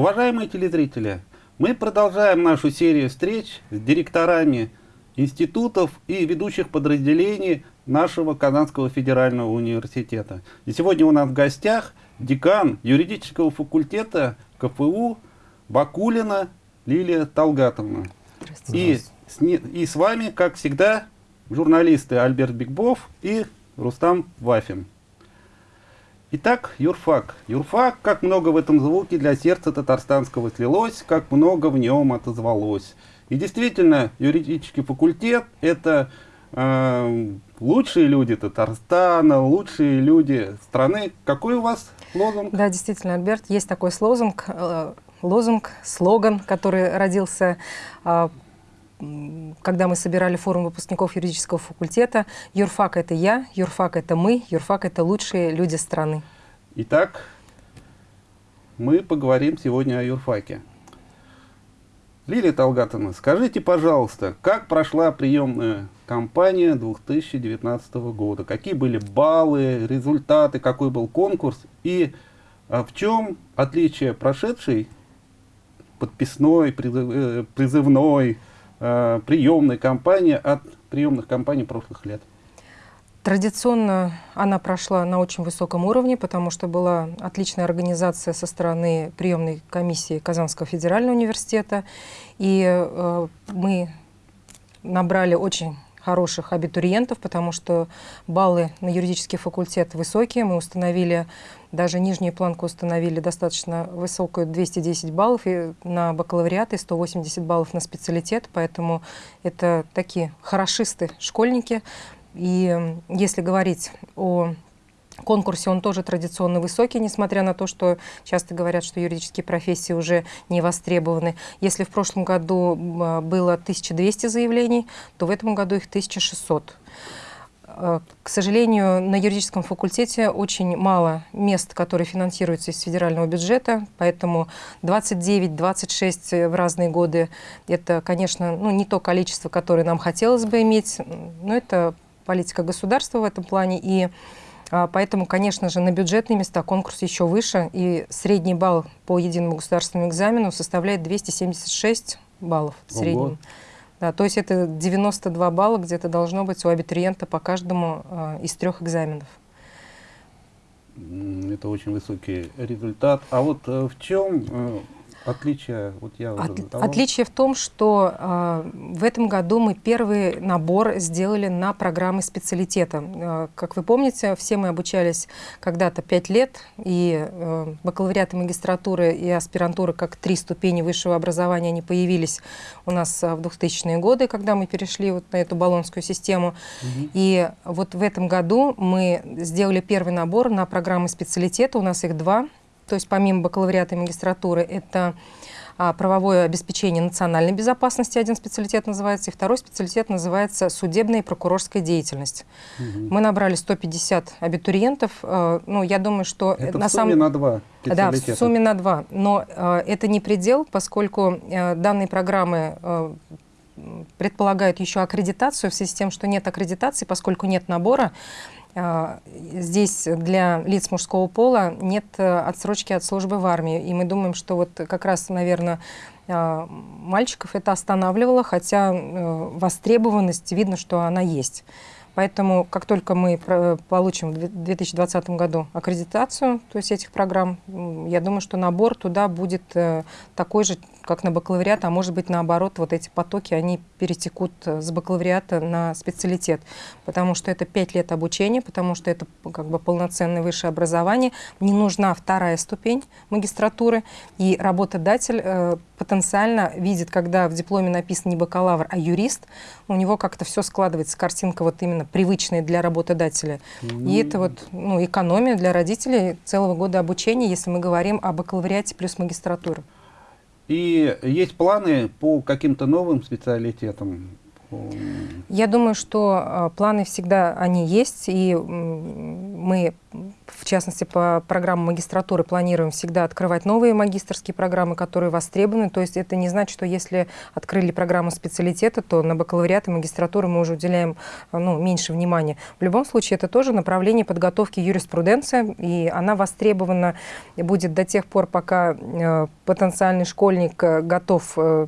Уважаемые телезрители, мы продолжаем нашу серию встреч с директорами институтов и ведущих подразделений нашего Казанского федерального университета. И сегодня у нас в гостях декан юридического факультета КФУ Бакулина Лилия Талгатовна. И с, и с вами, как всегда, журналисты Альберт Бигбов и Рустам Вафин. Итак, юрфак. Юрфак, как много в этом звуке для сердца татарстанского слилось, как много в нем отозвалось. И действительно, юридический факультет – это э, лучшие люди Татарстана, лучшие люди страны. Какой у вас лозунг? Да, действительно, Альберт, есть такой лозунг, э, лозунг, слоган, который родился э, когда мы собирали форум выпускников юридического факультета, юрфак – это я, юрфак – это мы, юрфак – это лучшие люди страны. Итак, мы поговорим сегодня о юрфаке. Лилия Талгатовна, скажите, пожалуйста, как прошла приемная кампания 2019 года? Какие были баллы, результаты, какой был конкурс? И а, в чем отличие прошедшей подписной, э, призывной, э, приемной кампании от приемных кампаний прошлых лет? Традиционно она прошла на очень высоком уровне, потому что была отличная организация со стороны приемной комиссии Казанского федерального университета. И э, мы набрали очень хороших абитуриентов, потому что баллы на юридический факультет высокие. Мы установили, даже нижнюю планку установили достаточно высокую, 210 баллов, и на бакалавриат и 180 баллов на специалитет, поэтому это такие хорошисты школьники. И если говорить о конкурсе он тоже традиционно высокий, несмотря на то, что часто говорят, что юридические профессии уже не востребованы. Если в прошлом году а, было 1200 заявлений, то в этом году их 1600. А, к сожалению, на юридическом факультете очень мало мест, которые финансируются из федерального бюджета, поэтому 29-26 в разные годы – это, конечно, ну, не то количество, которое нам хотелось бы иметь, но это политика государства в этом плане. И Поэтому, конечно же, на бюджетные места конкурс еще выше, и средний балл по единому государственному экзамену составляет 276 баллов в среднем. Да, то есть это 92 балла где-то должно быть у абитуриента по каждому э, из трех экзаменов. Это очень высокий результат. А вот э, в чем э, Отличие, вот я От, Отличие в том, что э, в этом году мы первый набор сделали на программы специалитета. Э, как вы помните, все мы обучались когда-то 5 лет, и э, бакалавриат и магистратуры и аспирантуры как три ступени высшего образования они появились у нас в 2000-е годы, когда мы перешли вот на эту баллонскую систему. Угу. И вот в этом году мы сделали первый набор на программы специалитета, у нас их два – то есть помимо бакалавриата и магистратуры, это а, правовое обеспечение национальной безопасности, один специалитет называется, и второй специалитет называется судебная и прокурорская деятельность. Угу. Мы набрали 150 абитуриентов. Э, ну, я думаю, что... Это на в сумме самом... на два Да, в сумме на два. Но э, это не предел, поскольку э, данные программы э, предполагают еще аккредитацию в связи с тем, что нет аккредитации, поскольку нет набора, здесь для лиц мужского пола нет э, отсрочки от службы в армии. И мы думаем, что вот как раз, наверное, а, мальчиков это останавливало, хотя э, востребованность, видно, что она есть. Поэтому, как только мы получим в 2020 году аккредитацию, то есть этих программ, я думаю, что набор туда будет э, такой же, как на бакалавриат, а может быть наоборот, вот эти потоки, они перетекут с бакалавриата на специалитет, потому что это пять лет обучения, потому что это как бы полноценное высшее образование, не нужна вторая ступень магистратуры, и работодатель э, потенциально видит, когда в дипломе написано не бакалавр, а юрист, у него как-то все складывается, картинка вот именно привычная для работодателя. Mm. И это вот ну, экономия для родителей целого года обучения, если мы говорим о бакалавриате плюс магистратура. И есть планы по каким-то новым специалитетам? Я думаю, что э, планы всегда они есть, и мы в частности, по программам магистратуры планируем всегда открывать новые магистрские программы, которые востребованы. То есть это не значит, что если открыли программу специалитета, то на бакалавриат и магистратуру мы уже уделяем ну, меньше внимания. В любом случае, это тоже направление подготовки юриспруденция, и она востребована будет до тех пор, пока э, потенциальный школьник э, готов э,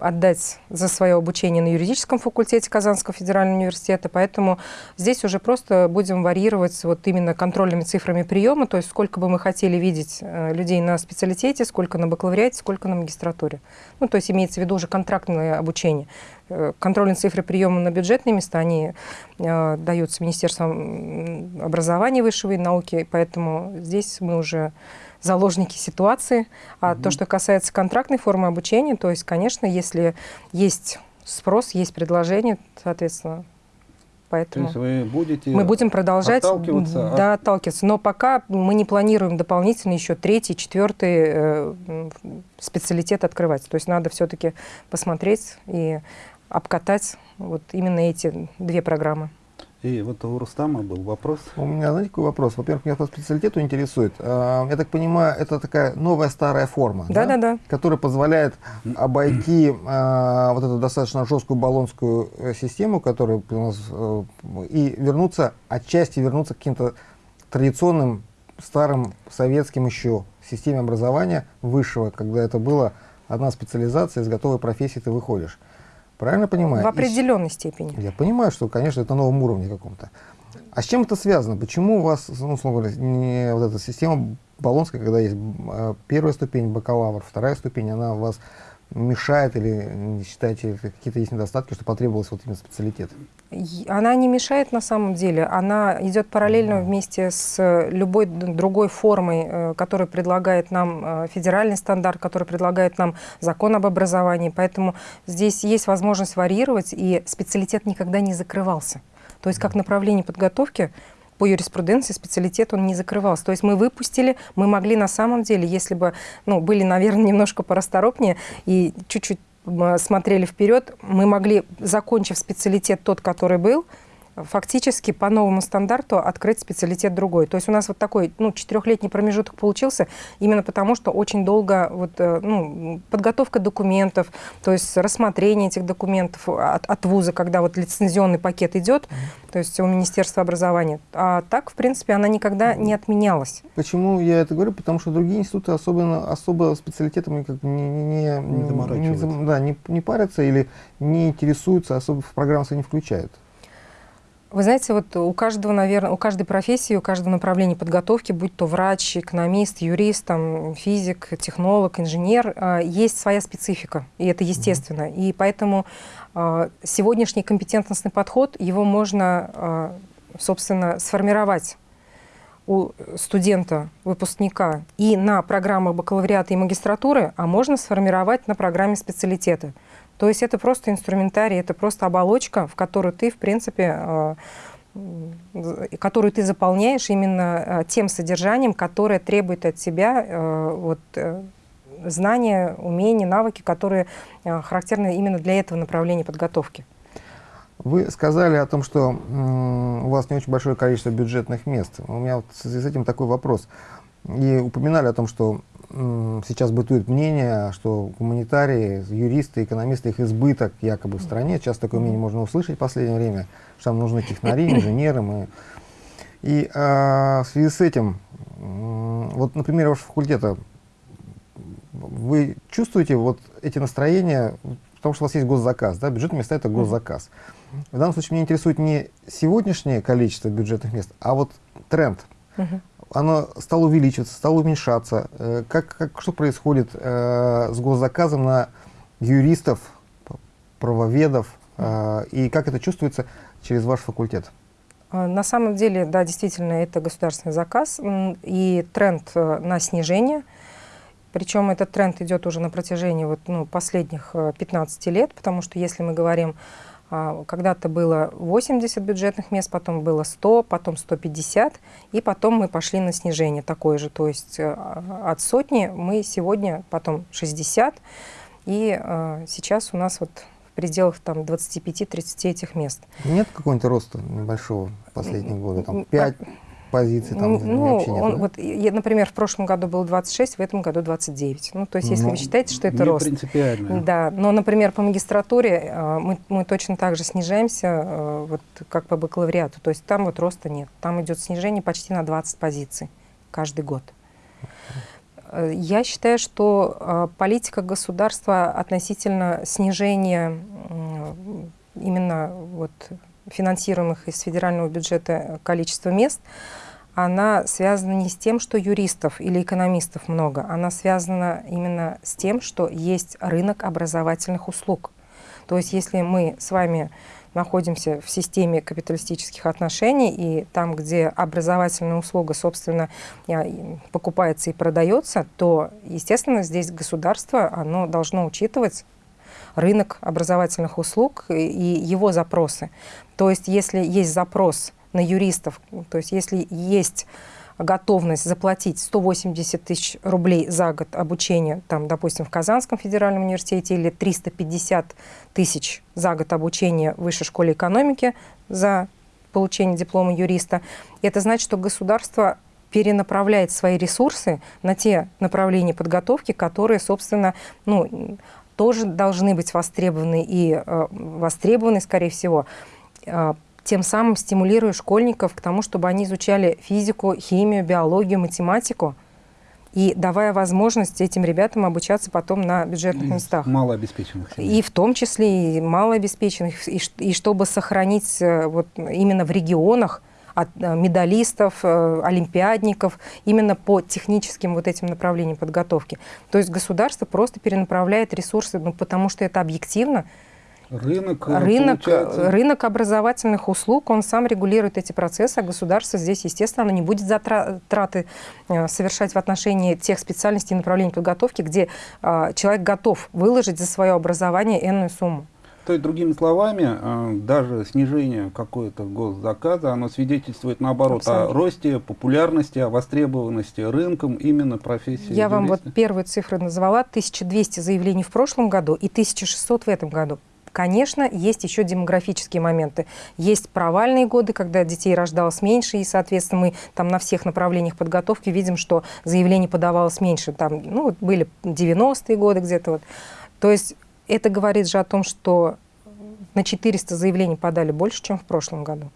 отдать за свое обучение на юридическом факультете Казанского федерального университета, поэтому здесь уже просто будем варьировать вот именно контрольными цифрами приема, то есть сколько бы мы хотели видеть э, людей на специалитете, сколько на бакалавриате, сколько на магистратуре. Ну, то есть имеется в виду уже контрактное обучение. Э, контрольные цифры приема на бюджетные места, они э, даются Министерством образования высшего и науки, поэтому здесь мы уже заложники ситуации. А mm то, что касается контрактной формы обучения, то есть, конечно, если есть спрос, есть предложение, соответственно, поэтому То есть вы будете мы будем продолжать отталкиваться да, от... отталкиваться. Но пока мы не планируем дополнительно еще третий, четвертый э, специалитет открывать. То есть надо все-таки посмотреть и обкатать вот именно эти две программы. И вот у Рустама был вопрос. У меня, знаете, какой вопрос? Во-первых, меня по специалитету интересует. А, я так понимаю, это такая новая старая форма, да, да, да, которая позволяет обойти а, вот эту достаточно жесткую баллонскую э, систему, которая у нас, э, и вернуться, отчасти вернуться к каким-то традиционным, старым, советским еще системе образования высшего, когда это была одна специализация, из готовой профессии ты выходишь. Правильно понимаю? В определенной И, степени. Я понимаю, что, конечно, это на новом уровне каком-то. А с чем это связано? Почему у вас, ну, условно говоря, не вот эта система Болонская, когда есть а, первая ступень бакалавр, вторая ступень, она у вас мешает или не считаете какие-то есть недостатки, что потребовалось вот именно специалитет? Она не мешает на самом деле, она идет параллельно вместе с любой другой формой, э, которую предлагает нам э, федеральный стандарт, который предлагает нам закон об образовании. Поэтому здесь есть возможность варьировать, и специалитет никогда не закрывался. То есть как направление подготовки по юриспруденции специалитет он не закрывался. То есть мы выпустили, мы могли на самом деле, если бы ну, были, наверное, немножко порасторопнее и чуть-чуть смотрели вперед, мы могли, закончив специалитет тот, который был, фактически по новому стандарту открыть специалитет другой. То есть у нас вот такой ну, четырехлетний промежуток получился именно потому, что очень долго вот, э, ну, подготовка документов, то есть рассмотрение этих документов от, от вуза, когда вот лицензионный пакет идет, то есть у Министерства образования. А так, в принципе, она никогда не отменялась. Почему я это говорю? Потому что другие институты особенно, особо специалитетами как не, не, не, не, не, да, не, не парятся или не интересуются, особо в программу не включают. Вы знаете, вот у каждого, наверное, у каждой профессии, у каждого направления подготовки, будь то врач, экономист, юрист, там, физик, технолог, инженер, а, есть своя специфика, и это естественно. Mm -hmm. И поэтому а, сегодняшний компетентностный подход, его можно, а, собственно, сформировать у студента, выпускника и на программах бакалавриата и магистратуры, а можно сформировать на программе специалитета. То есть это просто инструментарий, это просто оболочка, в которую ты, в принципе, э, которую ты заполняешь именно э, тем содержанием, которое требует от тебя э, вот, знания, умения, навыки, которые характерны именно для этого направления подготовки. Вы сказали о том, что у вас не очень большое количество бюджетных мест. У меня вот с этим такой вопрос. И упоминали о том, что сейчас бытует мнение, что гуманитарии, юристы, экономисты, их избыток якобы в стране. Сейчас такое мнение можно услышать в последнее время, что там нужны технари, инженеры. Мы... И а, в связи с этим, вот, например, вашего факультета, вы чувствуете вот эти настроения, потому что у вас есть госзаказ, да, бюджетные места — это госзаказ. В данном случае меня интересует не сегодняшнее количество бюджетных мест, а вот тренд. Оно стало увеличиваться, стало уменьшаться. Э, как, как, что происходит э, с госзаказом на юристов, правоведов, э, и как это чувствуется через ваш факультет? А, на самом деле, да, действительно, это государственный заказ и тренд на снижение. Причем этот тренд идет уже на протяжении вот, ну, последних 15 э, лет, потому что если мы говорим когда-то было 80 бюджетных мест, потом было 100, потом 150, и потом мы пошли на снижение такое же. То есть э, от сотни мы сегодня потом 60, и э, сейчас у нас вот в пределах там 25-30 этих мест. Нет какого-нибудь роста небольшого в последние годы? Там 5, позиций? Там, ну, нет, он, да? вот, например, в прошлом году было 26, в этом году 29. Ну, то есть, если ну, вы считаете, что это рост. принципиально. Да, но, например, по магистратуре э, мы, мы точно так же снижаемся, э, вот, как по бакалавриату. То есть там вот роста нет. Там идет снижение почти на 20 позиций каждый год. Э, я считаю, что политика государства относительно снижения именно вот финансируемых из федерального бюджета количества мест, она связана не с тем, что юристов или экономистов много, она связана именно с тем, что есть рынок образовательных услуг. То есть если мы с вами находимся в системе капиталистических отношений, и там, где образовательная услуга, собственно, покупается и продается, то, естественно, здесь государство, оно должно учитывать рынок образовательных услуг и его запросы. То есть если есть запрос на юристов, то есть если есть готовность заплатить 180 тысяч рублей за год обучения, там, допустим, в Казанском федеральном университете или 350 тысяч за год обучения в высшей школе экономики за получение диплома юриста, это значит, что государство перенаправляет свои ресурсы на те направления подготовки, которые, собственно, ну, тоже должны быть востребованы и э, востребованы, скорее всего, э, тем самым стимулируя школьников к тому, чтобы они изучали физику, химию, биологию, математику, и давая возможность этим ребятам обучаться потом на бюджетных местах. Малообеспеченных. И в том числе и малообеспеченных, и, и чтобы сохранить э, вот именно в регионах от э, медалистов, э, олимпиадников именно по техническим вот этим направлениям подготовки. То есть государство просто перенаправляет ресурсы, ну, потому что это объективно. Рынок, рынок, рынок образовательных услуг, он сам регулирует эти процессы, а государство здесь, естественно, оно не будет затраты э, совершать в отношении тех специальностей и направлений подготовки, где человек готов выложить за свое образование энную сумму. То есть, другими словами, э, даже снижение какого-то госзаказа, оно свидетельствует, наоборот, Абсолютно. о росте популярности, о востребованности рынком именно профессии Я юриста. вам вот первую цифру назвала, 1200 заявлений в прошлом году и 1600 в этом году. Конечно, есть еще демографические моменты. Есть провальные годы, когда детей рождалось меньше, и, соответственно, мы там на всех направлениях подготовки видим, что заявлений подавалось меньше. Там, ну, были 90-е годы где-то вот. То есть это говорит же о том, что на 400 заявлений подали больше, чем в прошлом году.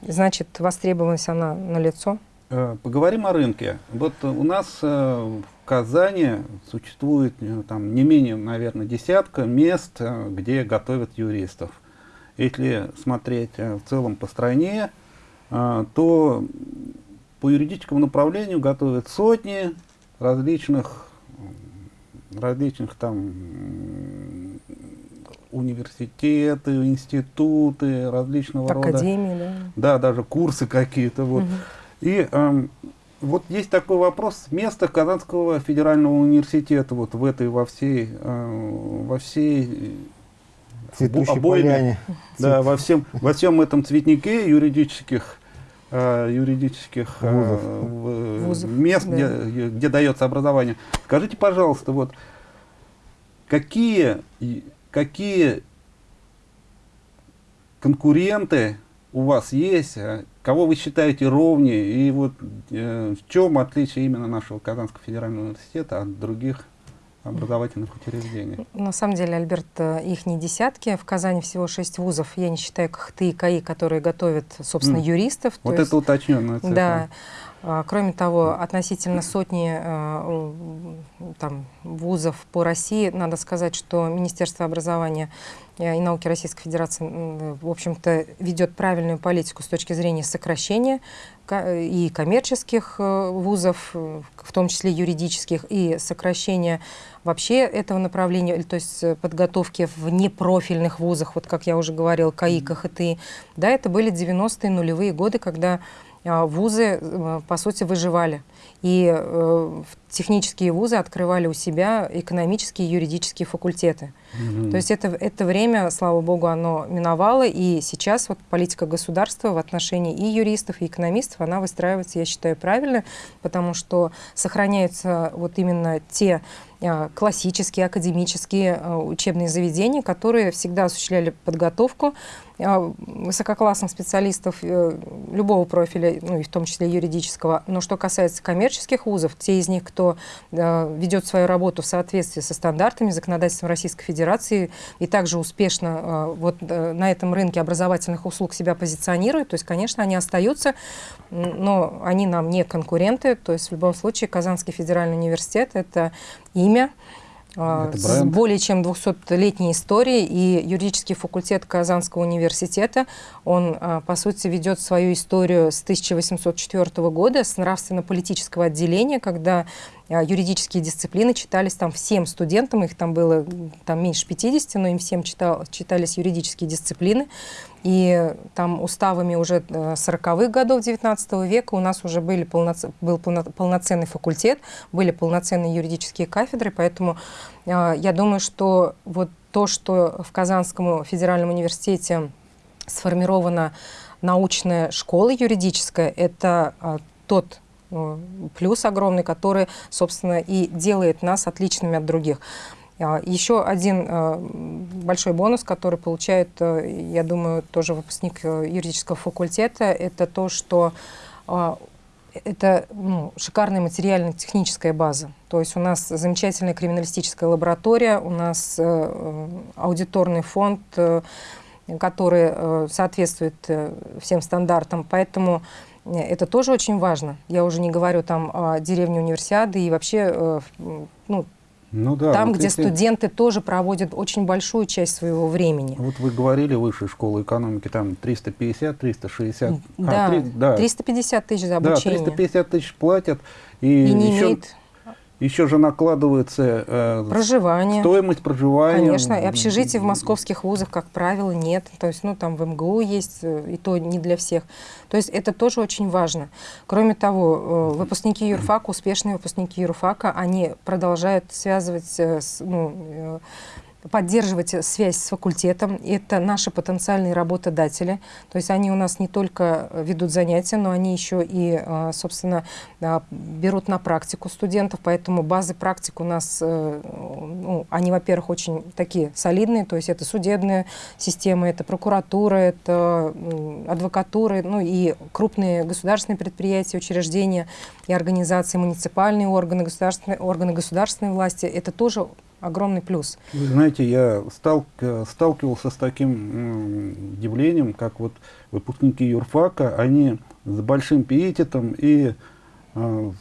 Значит, востребованность она налицо. Э, поговорим о рынке. Вот у нас э, Казани существует э, там, не менее, наверное, десятка мест, где готовят юристов. Если смотреть в целом по стране, то по юридическому направлению готовят сотни различных различных там университеты, институты различного Академии, рода. да. Да, даже курсы какие-то. Вот. Угу. И э, вот есть такой вопрос. Место Казанского федерального университета вот в этой во всей э, во всей Цветущей обойме, да, во всем во всем этом цветнике юридических э, юридических э, Вузов, мест, да. где, где дается образование. Скажите, пожалуйста, вот какие, какие конкуренты у вас есть, а кого вы считаете ровнее, и вот э, в чем отличие именно нашего Казанского федерального университета от других образовательных учреждений. На самом деле, Альберт, э, их не десятки. В Казани всего шесть вузов. Я не считаю КХТ и КАИ, которые готовят, собственно, mm. юристов. Вот это есть, уточненная цифра. Да. А, кроме того, относительно сотни э, там, вузов по России, надо сказать, что Министерство образования и науки Российской Федерации, в общем-то, ведет правильную политику с точки зрения сокращения и коммерческих э, вузов, в том числе юридических, и сокращения вообще этого направления, то есть подготовки в непрофильных вузах, вот как я уже говорил, КАИ, КХТИ. Да, это были 90-е нулевые годы, когда вузы, э, по сути, выживали. И э, технические вузы открывали у себя экономические и юридические факультеты. Mm-hmm. То есть это, это время, слава богу, оно миновало, и сейчас вот политика государства в отношении и юристов, и экономистов, она выстраивается, я считаю, правильно, потому что сохраняются вот именно те классические, академические учебные заведения, которые всегда осуществляли подготовку высококлассных специалистов э, любого профиля, ну и в том числе юридического. Но что касается коммерческих вузов, те из них, кто ведет свою работу в соответствии со стандартами законодательства Российской Федерации и также успешно вот э, на этом рынке образовательных услуг себя позиционируют, то есть, конечно, они остаются, но они нам не конкуренты. То есть в любом случае Казанский федеральный университет — это имя, с более чем 200-летней историей, и юридический факультет Казанского университета, он, а, по сути, ведет свою историю с 1804 года, с нравственно-политического отделения, когда а, юридические дисциплины читались там всем студентам, их там было там меньше 50, но им всем читал, читались юридические дисциплины. И там уставами уже 40-х э, годов 19 века у нас уже были полноц... был полноценный факультет, были полноценные юридические кафедры, поэтому э, я думаю, что вот то, что в Казанском федеральном университете сформирована научная школа юридическая, это э, тот плюс огромный, который, собственно, и делает нас отличными от других. А, Еще один а, большой бонус, который получает, э, я думаю, тоже выпускник э, юридического факультета, это то, что а, это ну, шикарная материально-техническая база. То есть у нас замечательная криминалистическая лаборатория, у нас э, аудиторный фонд, который соответствует всем стандартам. Поэтому это тоже очень важно. Я уже не говорю там о деревне универсиады и вообще ну, ну, да, там, вот где если... студенты тоже проводят очень большую часть своего времени. Вот вы говорили, высшая школа экономики, там 350-360. Да, а, 3, да, 350 тысяч за обучение. Да, 350 тысяч платят. И, и не еще... имеет еще же накладывается э, проживание. стоимость проживания. Конечно, и общежитий в московских вузах, как правило, нет. То есть, ну, там в МГУ есть, э, и то не для всех. То есть это тоже очень важно. Кроме того, э, выпускники юрфака, успешные выпускники юрфака, они продолжают связывать э, с, ну, поддерживать связь с факультетом. Это наши потенциальные работодатели. То есть они у нас не только ведут занятия, но они еще и, а, собственно, а, берут на практику студентов. Поэтому базы практик у нас, э, ну, они, во-первых, очень такие солидные. То есть это судебная система, это прокуратура, это адвокатура, ну и крупные государственные предприятия, учреждения и организации, муниципальные органы, государственные, органы государственной власти. Это тоже огромный плюс. Вы знаете, я стал, сталкивался с таким явлением, как вот выпускники юрфака, они с большим пиететом и э,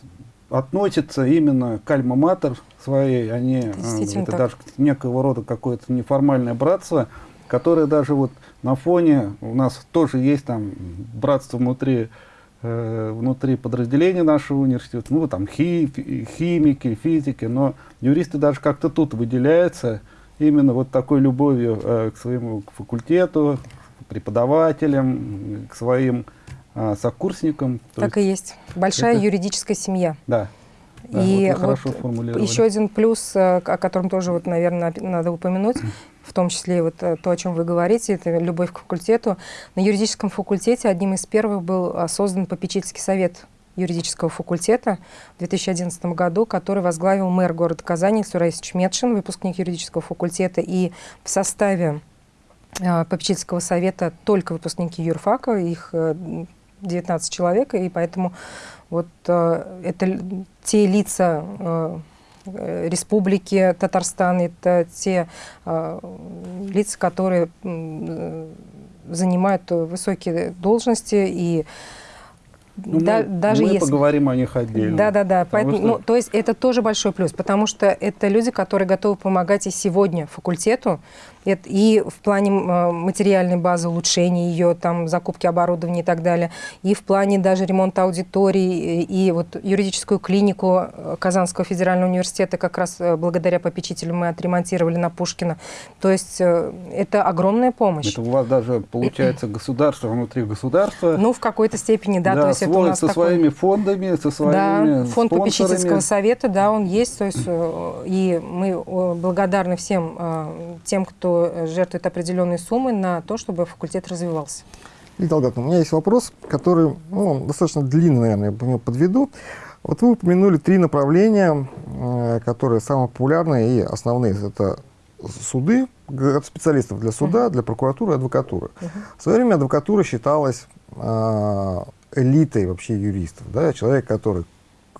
относятся именно к альма-матер своей, они, э, это так. даже некого рода какое-то неформальное братство, которое даже вот на фоне, у нас тоже есть там братство внутри внутри подразделения нашего университета, ну, там хи, химики, физики, но юристы даже как-то тут выделяются именно вот такой любовью э, к своему к факультету, к преподавателям, к своим э, сокурсникам. Так есть, и есть. Большая это... юридическая семья. Да. Да, и вот вот еще один плюс, э, о котором тоже, вот, наверное, надо упомянуть, в том числе вот э, то, о чем вы говорите, это любовь к факультету. На юридическом факультете одним из первых был а, создан попечительский совет юридического факультета в 2011 году, который возглавил мэр города Казани Сураис Чметшин, выпускник юридического факультета, и в составе э, попечительского совета только выпускники юрфака, их э, 19 человек, и поэтому вот э, это те лица Э, республики Татарстан, это те э, лица, которые э, занимают высокие должности и ну, да, мы, даже мы если... поговорим о них отдельно. Да, да, да. Поэтому, что... ну, то есть это тоже большой плюс, потому что это люди, которые готовы помогать и сегодня факультету, и в плане э, материальной базы улучшения ее, там, закупки оборудования и так далее, и в плане даже ремонта аудиторий, и вот юридическую клинику э, Казанского федерального университета как раз э, благодаря попечителю мы отремонтировали на Пушкина. То есть это огромная помощь. Это у вас даже получается государство внутри государства. Ну, в какой-то степени, да. да то есть это у нас со такой- своими фондами, со своими Да, фонд попечительского совета, да, он есть. То есть, и мы благодарны всем тем, кто э, жертвует определенные суммы на то, чтобы факультет развивался. Лидия Долгатовна, у меня есть вопрос, который ну, достаточно длинный, наверное, я подведу. Вот вы упомянули три направления, э, которые самые популярные и основные. Это суды, специалистов для суда, для прокуратуры, адвокатуры. В свое время адвокатура считалась э, элитой вообще юристов. Да? Человек, который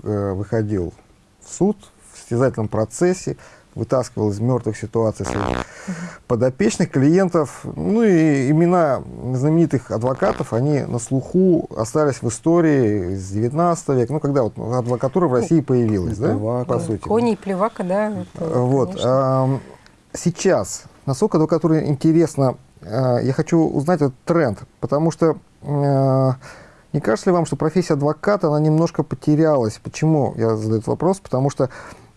выходил в суд в состязательном процессе, вытаскивал из мертвых ситуаций своих подопечных клиентов. Ну и имена знаменитых адвокатов, они на слуху остались в истории с 19 века, ну когда вот адвокатура в России появилась, да, Плевака. по сути. Кони и плевака, да. это, Э, Вот. конечно. Сейчас, насколько адвокатура интересна, э, я хочу узнать этот тренд, потому что э, не кажется ли вам, что профессия адвоката, она немножко потерялась? Почему я задаю этот вопрос? Потому что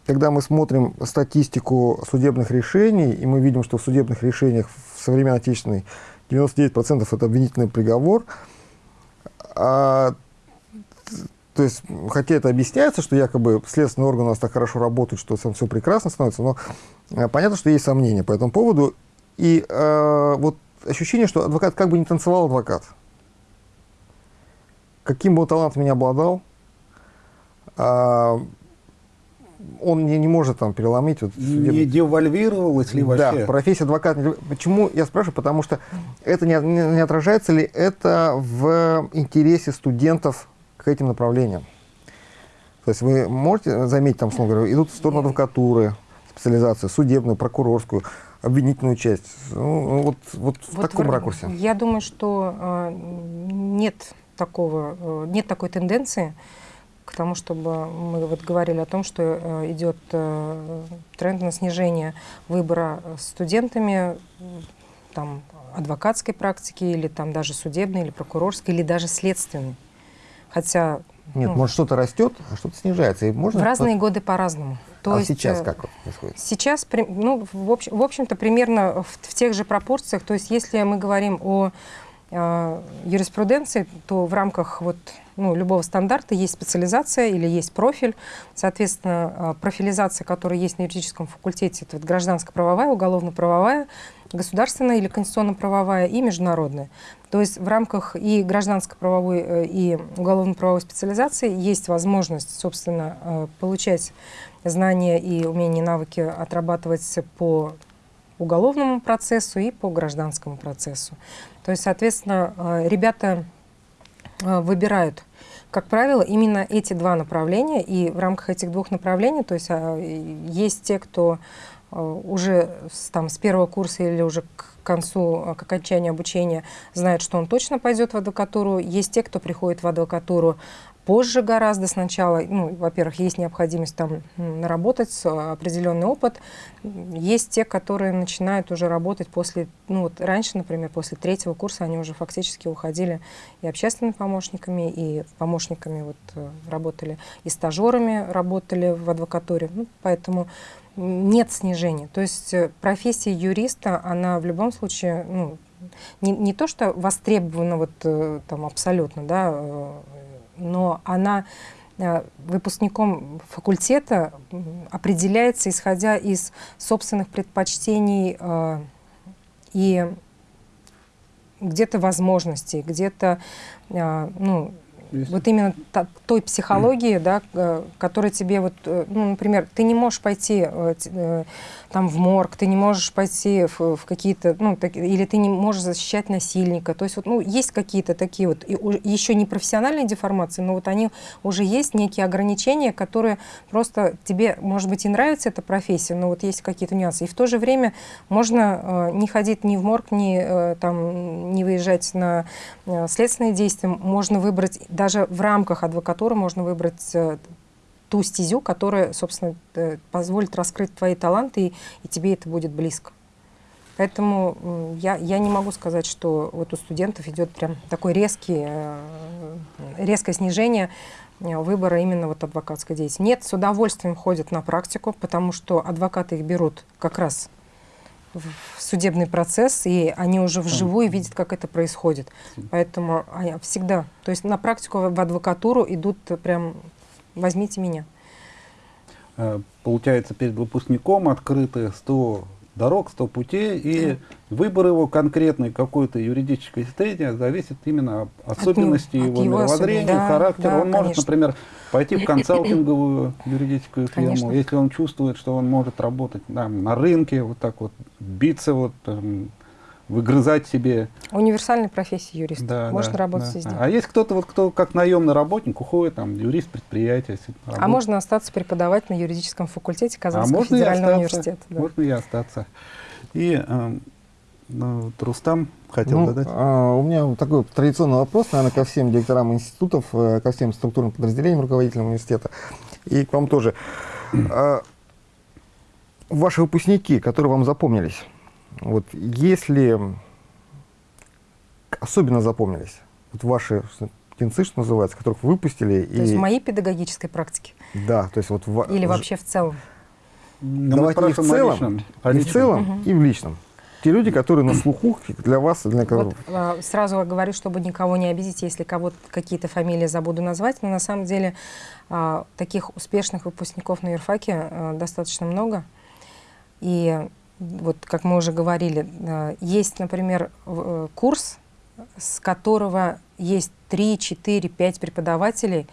когда мы смотрим статистику судебных решений, и мы видим, что в судебных решениях в современной отечественной 99% это обвинительный приговор, а то есть, хотя это объясняется, что якобы следственный орган у нас так хорошо работает, что там все прекрасно становится, но э, понятно, что есть сомнения по этому поводу. И э, вот ощущение, что адвокат как бы не танцевал адвокат. Каким бы он талантом ни обладал, а, он не, не может там переломить вот судебный- Не девальвировалась ли вообще? да, профессия адвоката. Почему я спрашиваю? Потому что это не, не- не отражается ли это в интересе студентов к этим направлениям? То есть вы можете заметить, там, словно говоря, идут в сторону адвокатуры, специализацию, судебную, прокурорскую, обвинительную часть. Ну, вот, вот в Вот таком в- ракурсе. Я думаю, что э, нет такого, э, нет такой тенденции к тому, чтобы мы вот говорили о том, что э, идет э, тренд на снижение выбора э, студентами там, адвокатской практики или там даже судебной, или прокурорской, или даже следственной. Хотя Нет, ну, может что-то растет, а что-то снижается. И можно в разные годы по-разному. То а есть, сейчас как происходит? Сейчас, ну, в, общ- в общем-то, примерно в, в тех же пропорциях. То есть, если мы говорим о э, юриспруденции, то в рамках вот, ну, любого стандарта есть специализация или есть профиль. Соответственно, э, профилизация, которая есть на юридическом факультете, это вот гражданско-правовая, уголовно-правовая, государственная или конституционно-правовая и международная. То есть в рамках и гражданско-правовой, э, и уголовно-правовой специализации есть возможность, собственно, э, получать знания и умения, навыки отрабатывать по уголовному процессу и по гражданскому процессу. То есть, соответственно, э, ребята выбирают, как правило, именно эти два направления, и в рамках этих двух направлений, то есть а, есть те, кто э, уже с, там, с первого курса или уже к концу, э, к окончанию обучения знает, что он точно пойдет в адвокатуру. Есть те, кто приходит в адвокатуру позже гораздо сначала. Ну, во-первых, есть необходимость там наработать э, определенный опыт. Есть те, которые начинают уже работать после, ну вот раньше, например, после третьего курса они уже фактически уходили и общественными помощниками, и помощниками вот э, работали, и стажерами работали в адвокатуре. Ну, поэтому нет снижения. То есть э, профессия юриста, она в любом случае, ну, не, не то, что востребована вот там абсолютно, да, но она э, выпускником факультета определяется, исходя из собственных предпочтений э, и где-то возможностей, где-то, э, ну, Есть. вот именно той психологии, да, э, которая тебе вот, э, ну, например, ты не можешь пойти э, там в морг, ты не можешь пойти в, в какие-то, ну, так- или ты не можешь защищать насильника. То есть вот, ну, есть какие-то такие вот, и, у- еще не профессиональные деформации, но вот они уже есть некие ограничения, которые просто тебе, может быть, и нравится эта профессия, но вот есть какие-то нюансы. И в то же время можно э, не ходить ни в морг, ни э, там не выезжать на э, следственные действия, можно выбрать даже в рамках адвокатуры можно выбрать э, ту стезю, которая, собственно, э, позволит раскрыть твои таланты, и, и тебе это будет близко. Поэтому я, я не могу сказать, что вот у студентов идет прям такой резкий, э, резкое снижение выбора именно вот адвокатской деятельности. Нет, с удовольствием ходят на практику, потому что адвокаты их берут как раз в судебный процесс, и они уже вживую видят, как это происходит. Поэтому а, всегда, то есть на практику в адвокатуру идут прям «возьмите меня». Э, получается, перед выпускником открыты 100 дорог, 100 путей, и выбор его конкретной какой-то юридической стадии зависит именно от особенностей от его, его мировоззрения, да, характера. да, он может, конечно. например, пойти в консалтинговую юридическую фирму, Конечно. если он чувствует, что он может работать там, на рынке, вот так вот биться, вот, там, выгрызать себе. Универсальная профессия юриста. Да, Можно да, работать да. везде. А есть кто-то, вот, кто как наемный работник уходит, там, юрист предприятия. если А работает. можно остаться преподавать на юридическом факультете А Казанского можно и федерального остаться, университета. да. Можно и остаться. И э, ну, вот Рустам хотел Ну, задать. а, у меня такой традиционный вопрос, наверное, ко всем директорам институтов, э, ко всем структурным подразделениям руководителям университета. И к вам тоже. А, ваши выпускники, которые вам запомнились, вот если особенно запомнились, вот ваши птенцы, что называется, которых вы выпустили, То есть и в моей педагогической практике да, то есть вот в- или в- вообще в целом? Ну, мы давайте не в спрашиваем о целом, личном, о не в личном. целом Мгм. и в личном. Те люди, которые на слуху для вас, для кого Вот, а, сразу говорю, чтобы никого не обидеть, если кого-то какие-то фамилии забуду назвать, но на самом деле а, таких успешных выпускников на юрфаке а, достаточно много. И вот, как мы уже говорили, а, есть, например, э, курс, с которого есть 3, 4, 5 преподавателей,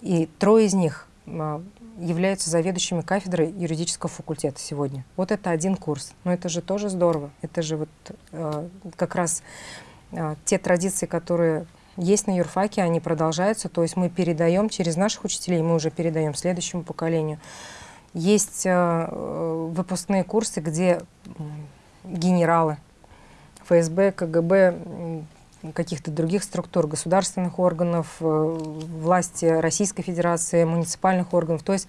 и трое из них а, являются заведующими кафедрой юридического факультета сегодня. Вот это один курс. Но это же тоже здорово. Это же вот э, как раз э, те традиции, которые есть на юрфаке, они продолжаются. То есть мы передаем через наших учителей, мы уже передаем следующему поколению. Есть э, э, выпускные курсы, где генералы ФСБ, КГБ, каких-то других структур, государственных органов, э, власти Российской Федерации, муниципальных органов. То есть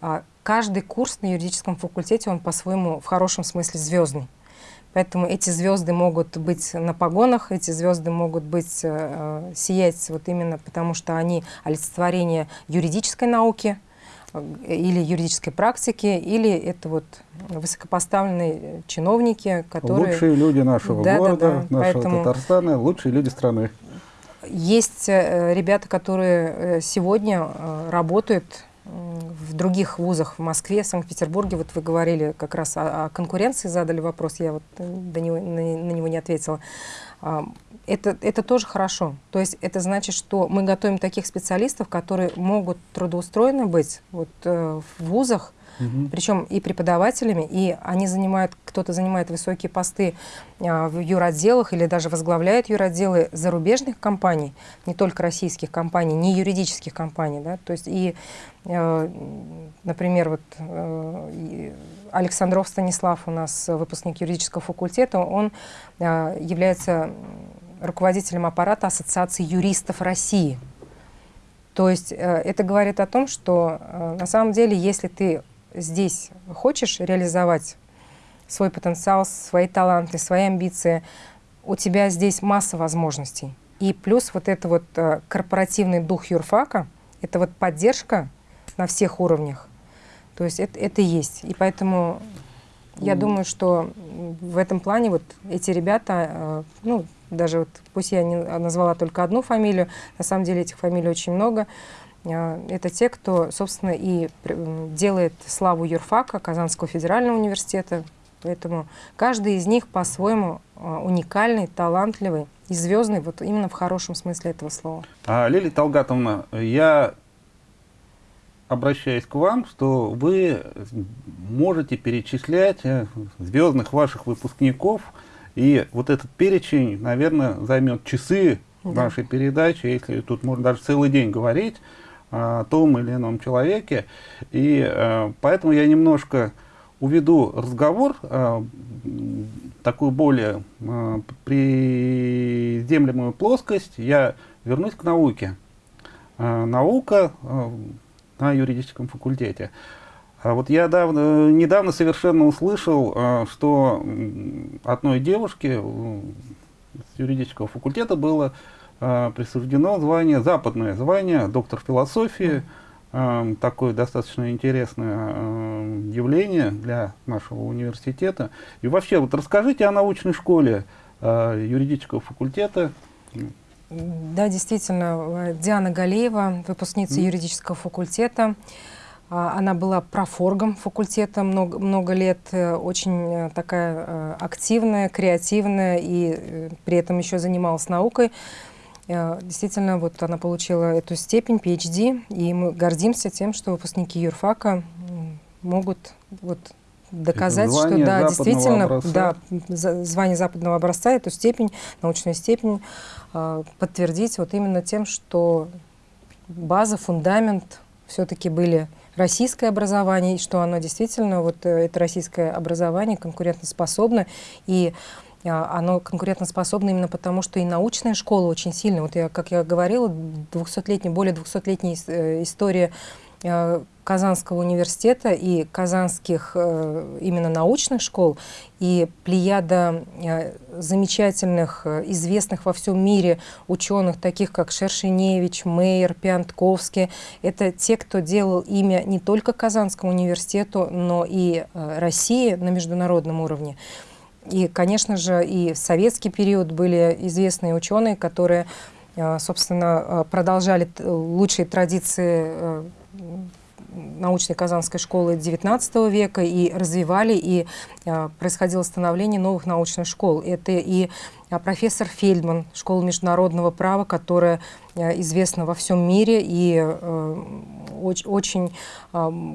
а, каждый курс на юридическом факультете, он по-своему в хорошем смысле звездный. Поэтому эти звезды могут быть на погонах, эти звезды могут быть э, сиять вот именно потому, что они олицетворение юридической науки э, или юридической практики, или это вот высокопоставленные чиновники, которые... Лучшие люди нашего Да, да, города, да. нашего Поэтому- Татарстана, лучшие люди страны. Есть э, ребята, которые э, сегодня э, работают в других вузах, в Москве, Санкт-Петербурге. Вот вы говорили как раз о, о конкуренции, задали вопрос, я вот э, до него, на, на него не ответила. А, Это, это тоже хорошо. То есть это значит, что мы готовим таких специалистов, которые могут трудоустроены быть вот, э, в вузах, Мгм. причем и преподавателями, и они занимают, кто-то занимает высокие посты а, в юротделах или даже возглавляет юротделы зарубежных компаний, не только российских компаний, не юридических компаний, да, то есть и, э, например, вот э, Александров Станислав у нас выпускник юридического факультета, он э, является руководителем аппарата Ассоциации юристов России. То есть э, это говорит о том, что э, на самом деле, если ты здесь хочешь реализовать свой потенциал, свои таланты, свои амбиции, у тебя здесь масса возможностей. И плюс вот это вот э, корпоративный дух юрфака, это вот поддержка на всех уровнях. То есть это, это есть. И поэтому я думаю, что в этом плане вот эти ребята, э, ну, даже вот, пусть я не назвала только одну фамилию, на самом деле этих фамилий очень много, это те, кто, собственно, и делает славу юрфака, Казанского федерального университета. Поэтому каждый из них по-своему э, уникальный, талантливый и звездный, вот именно в хорошем смысле этого слова. А, Лилия Талгатовна, я обращаюсь к вам, что вы можете перечислять э, звездных ваших выпускников, и вот этот перечень, наверное, займет часы Да. нашей передачи, если тут можно даже целый день говорить о том или ином человеке. И э, поэтому я немножко уведу разговор э, такую более э, приземлемую плоскость. Я вернусь к науке. Наука на юридическом факультете. А вот я давно, недавно совершенно услышал, что одной девушке с юридического факультета было присуждено звание, западное звание, доктор философии. э, такое достаточно интересное э, явление для нашего университета. И вообще, вот расскажите о научной школе э, юридического факультета. Да, действительно, Диана Галеева, выпускница mm. юридического факультета. А, она была профоргом факультета много, много лет, э, очень э, такая э, активная, креативная и при этом еще занималась наукой. Действительно, вот она получила эту степень PhD, и мы гордимся тем, что выпускники юрфака могут вот доказать, что да, действительно, образца. да, звание западного образца, эту степень, научную степень подтвердить вот именно тем, что база, фундамент все-таки были российское образование, и что оно действительно, вот э, это российское образование конкурентоспособно, и оно конкурентоспособно именно потому, что и научная школа очень сильная. Вот я, как я говорила, 200 более 200-летняя э, история Э, Казанского университета и казанских э, именно научных школ, и плеяда замечательных, известных во всем мире ученых, таких как Шершеневич, Мейер, Пиантковский, это те, кто делал имя не только Казанскому университету, но и России на международном уровне. И, конечно же, и в советский период были известные ученые, которые, собственно, продолжали лучшие традиции научной Казанской школы XIX века и развивали, и а, происходило становление новых научных школ. Это и а, профессор Фельдман, школа международного права, которая а, известна во всем мире, и а, очень,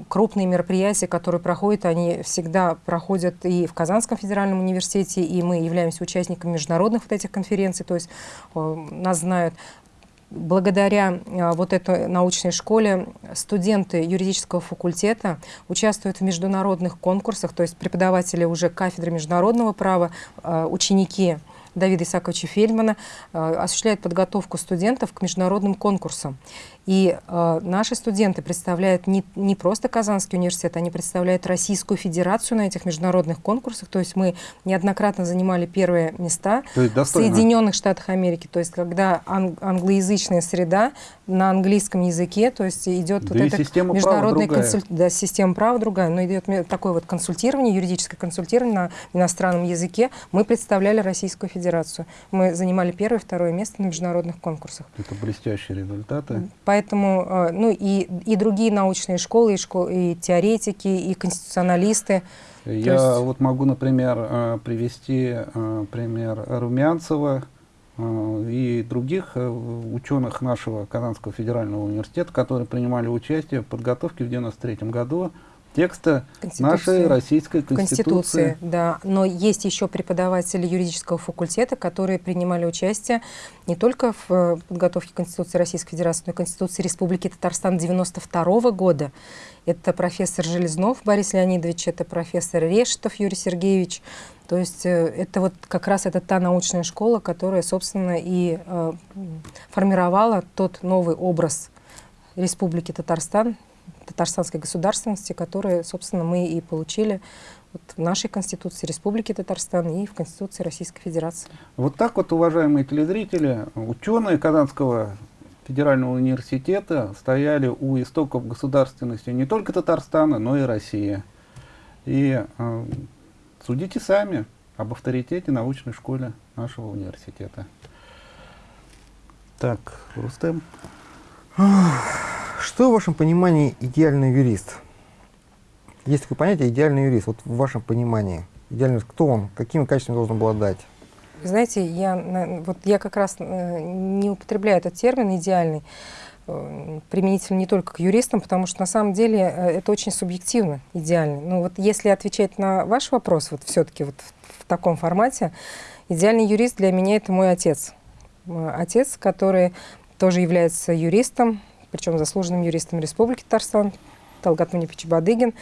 крупные мероприятия, которые проходят, они всегда проходят и в Казанском федеральном университете, и мы являемся участниками международных вот этих конференций, то есть а, нас знают Благодаря а, вот этой научной школе студенты юридического факультета участвуют в международных конкурсах, то есть преподаватели уже кафедры международного права, а, ученики Давида Исаковича Фельдмана а, осуществляют подготовку студентов к международным конкурсам. И э, наши студенты представляют не, не просто Казанский университет, они представляют Российскую Федерацию на этих международных конкурсах. То есть мы неоднократно занимали первые места в Соединенных Штатах Америки. То есть когда ан англоязычная среда на английском языке, то есть идет да вот это международная консультация, да, система права другая, но идет такое вот консультирование, юридическое консультирование на иностранном языке. Мы представляли Российскую Федерацию. Мы занимали первое, второе место на международных конкурсах. Это блестящие результаты. Поэтому, э, ну и, и другие научные школы, и, школ, и теоретики, и конституционалисты. Я есть... вот могу, например, э, привести э, пример Румянцева и других ученых нашего Казанского федерального университета, которые принимали участие в подготовке в 1993 году текста нашей российской конституции. конституции. Да, но есть еще преподаватели юридического факультета, которые принимали участие не только в э, подготовке Конституции Российской Федерации, но и Конституции Республики Татарстан 92 года. Это профессор Железнов Борис Леонидович, это профессор Решетов Юрий Сергеевич. То есть э, это вот как раз это та научная школа, которая, собственно, и э, формировала тот новый образ Республики Татарстан татарстанской государственности, которые, собственно, мы и получили вот в нашей Конституции Республики Татарстан и в Конституции Российской Федерации. Вот так вот, уважаемые телезрители, ученые Казанского федерального университета стояли у истоков государственности не только Татарстана, но и России. И э, судите сами об авторитете научной школе нашего университета. Так, Рустем. Что в вашем понимании идеальный юрист? Есть такое понятие идеальный юрист. Вот в вашем понимании. Идеальный кто он? Какими качествами должен обладать? Знаете, я, вот я как раз э, не употребляю этот термин «идеальный», э, применительно не только к юристам, потому что на самом деле э, это очень субъективно, идеальный. Но вот если отвечать на ваш вопрос, вот все-таки вот в таком формате, идеальный юрист для меня это мой отец. Отец, который тоже является юристом, причем заслуженным юристом Республики Татарстан, Талгат Мунипич Бадыгин.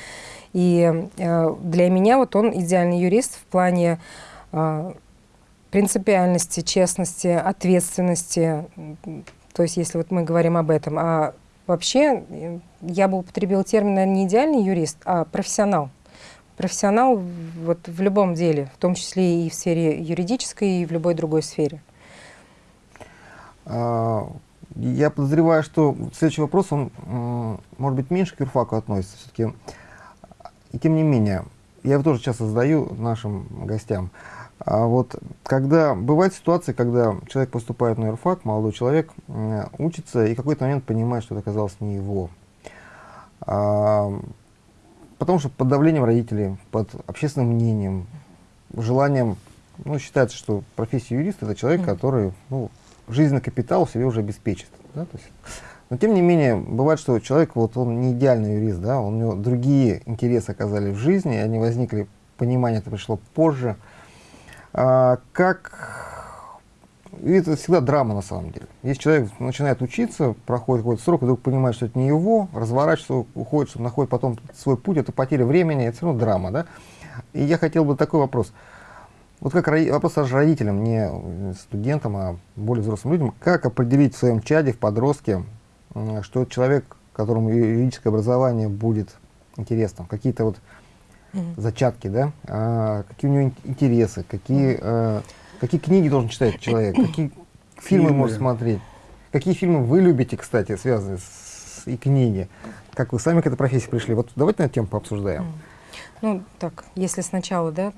И э, для меня вот он идеальный юрист в плане э, принципиальности, честности, ответственности. То есть если вот мы говорим об этом. А вообще я бы употребил термин, наверное, не идеальный юрист, а профессионал. Профессионал вот в любом деле, в том числе и в сфере юридической, и в любой другой сфере. Я подозреваю, что следующий вопрос, он, может быть, меньше к юрфаку относится все-таки. И тем не менее, я его тоже часто задаю нашим гостям. А вот когда бывают ситуации, когда человек поступает на юрфак, молодой человек учится и в какой-то момент понимает, что это оказалось не его. А, потому что под давлением родителей, под общественным мнением, желанием, ну, считается, что профессия юриста это человек, который ну, жизненный капитал себе уже обеспечит. Да? Но тем не менее, бывает, что человек, вот он не идеальный юрист, да, у него другие интересы оказались в жизни, они возникли, понимание это пришло позже. А, как... И это всегда драма на самом деле. Если человек начинает учиться, проходит какой-то срок, и вдруг понимает, что это не его, разворачивается, уходит, что находит потом свой путь, это потеря времени, это все равно драма. Да? И я хотел бы такой вопрос. Вот как вопрос даже родителям, не студентам, а более взрослым людям, как определить в своем чаде, в подростке, что человек, которому юридическое образование будет интересно, какие-то вот зачатки, да, а, какие у него интересы, какие, а, какие книги должен читать человек, какие фильмы, фильмы. может смотреть, какие фильмы вы любите, кстати, связанные с и книги, как вы сами к этой профессии пришли. Вот давайте на эту тему пообсуждаем. Ну, так, если сначала, да,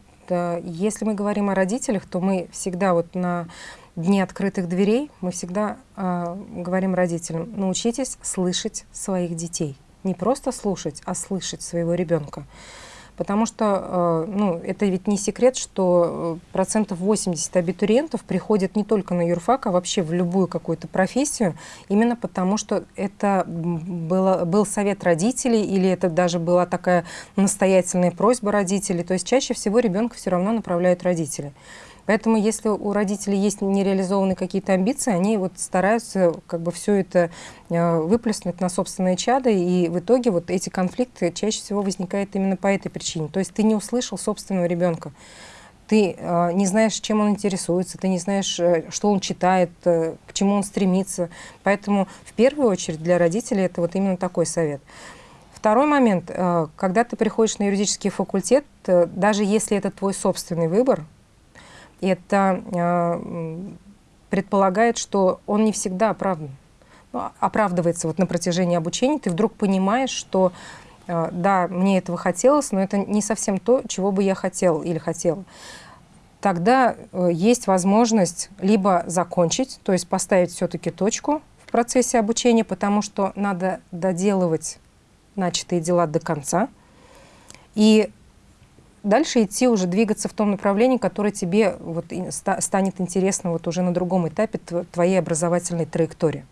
если мы говорим о родителях, то мы всегда вот на дне открытых дверей, мы всегда э, говорим родителям, научитесь слышать своих детей. Не просто слушать, а слышать своего ребенка. Потому что, э, ну, это ведь не секрет, что э, процентов 80 абитуриентов приходят не только на юрфак, а вообще в любую какую-то профессию, именно потому что это было, был совет родителей или это даже была такая настоятельная просьба родителей. То есть чаще всего ребенка все равно направляют родители. Поэтому если у родителей есть нереализованные какие-то амбиции, они вот стараются как бы все это э, выплеснуть на собственные чады, и в итоге вот эти конфликты чаще всего возникают именно по этой причине. То есть ты не услышал собственного ребенка ты э, не знаешь, чем он интересуется, ты не знаешь, э, что он читает, э, к чему он стремится. Поэтому в первую очередь для родителей это вот именно такой совет. Второй момент, э, когда ты приходишь на юридический факультет, э, даже если это твой собственный выбор, это э, предполагает, что он не всегда оправдан. Ну, оправдывается вот на протяжении обучения, ты вдруг понимаешь, что э, да, мне этого хотелось, но это не совсем то, чего бы я хотел или хотела. Тогда э, есть возможность либо закончить, то есть поставить все-таки точку в процессе обучения, потому что надо доделывать начатые дела до конца. И дальше идти уже двигаться в том направлении, которое тебе вот, станет интересно вот уже на другом этапе твоей образовательной траектории.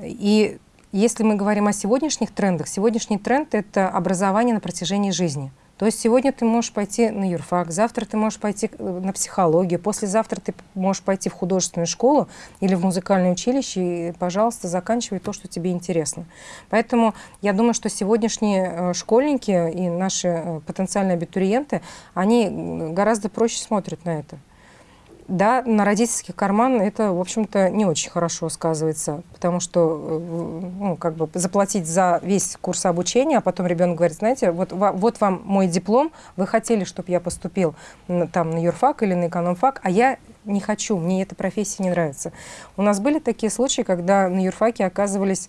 И если мы говорим о сегодняшних трендах, сегодняшний тренд — это образование на протяжении жизни. То есть сегодня ты можешь пойти на юрфак, завтра ты можешь пойти э, на психологию, послезавтра ты можешь пойти в художественную школу или в музыкальное училище, и, пожалуйста, заканчивай то, что тебе интересно. Поэтому я думаю, что сегодняшние э, школьники и наши э, потенциальные абитуриенты, они гораздо проще смотрят на это. Да, на родительский карман это, в общем-то, не очень хорошо сказывается, потому что э, ну, как бы заплатить за весь курс обучения, а потом ребенок говорит, знаете, вот, вот вам мой диплом, вы хотели, чтобы я поступил на, там, на юрфак или на экономфак, а я не хочу, мне эта профессия не нравится. У нас были такие случаи, когда на юрфаке оказывались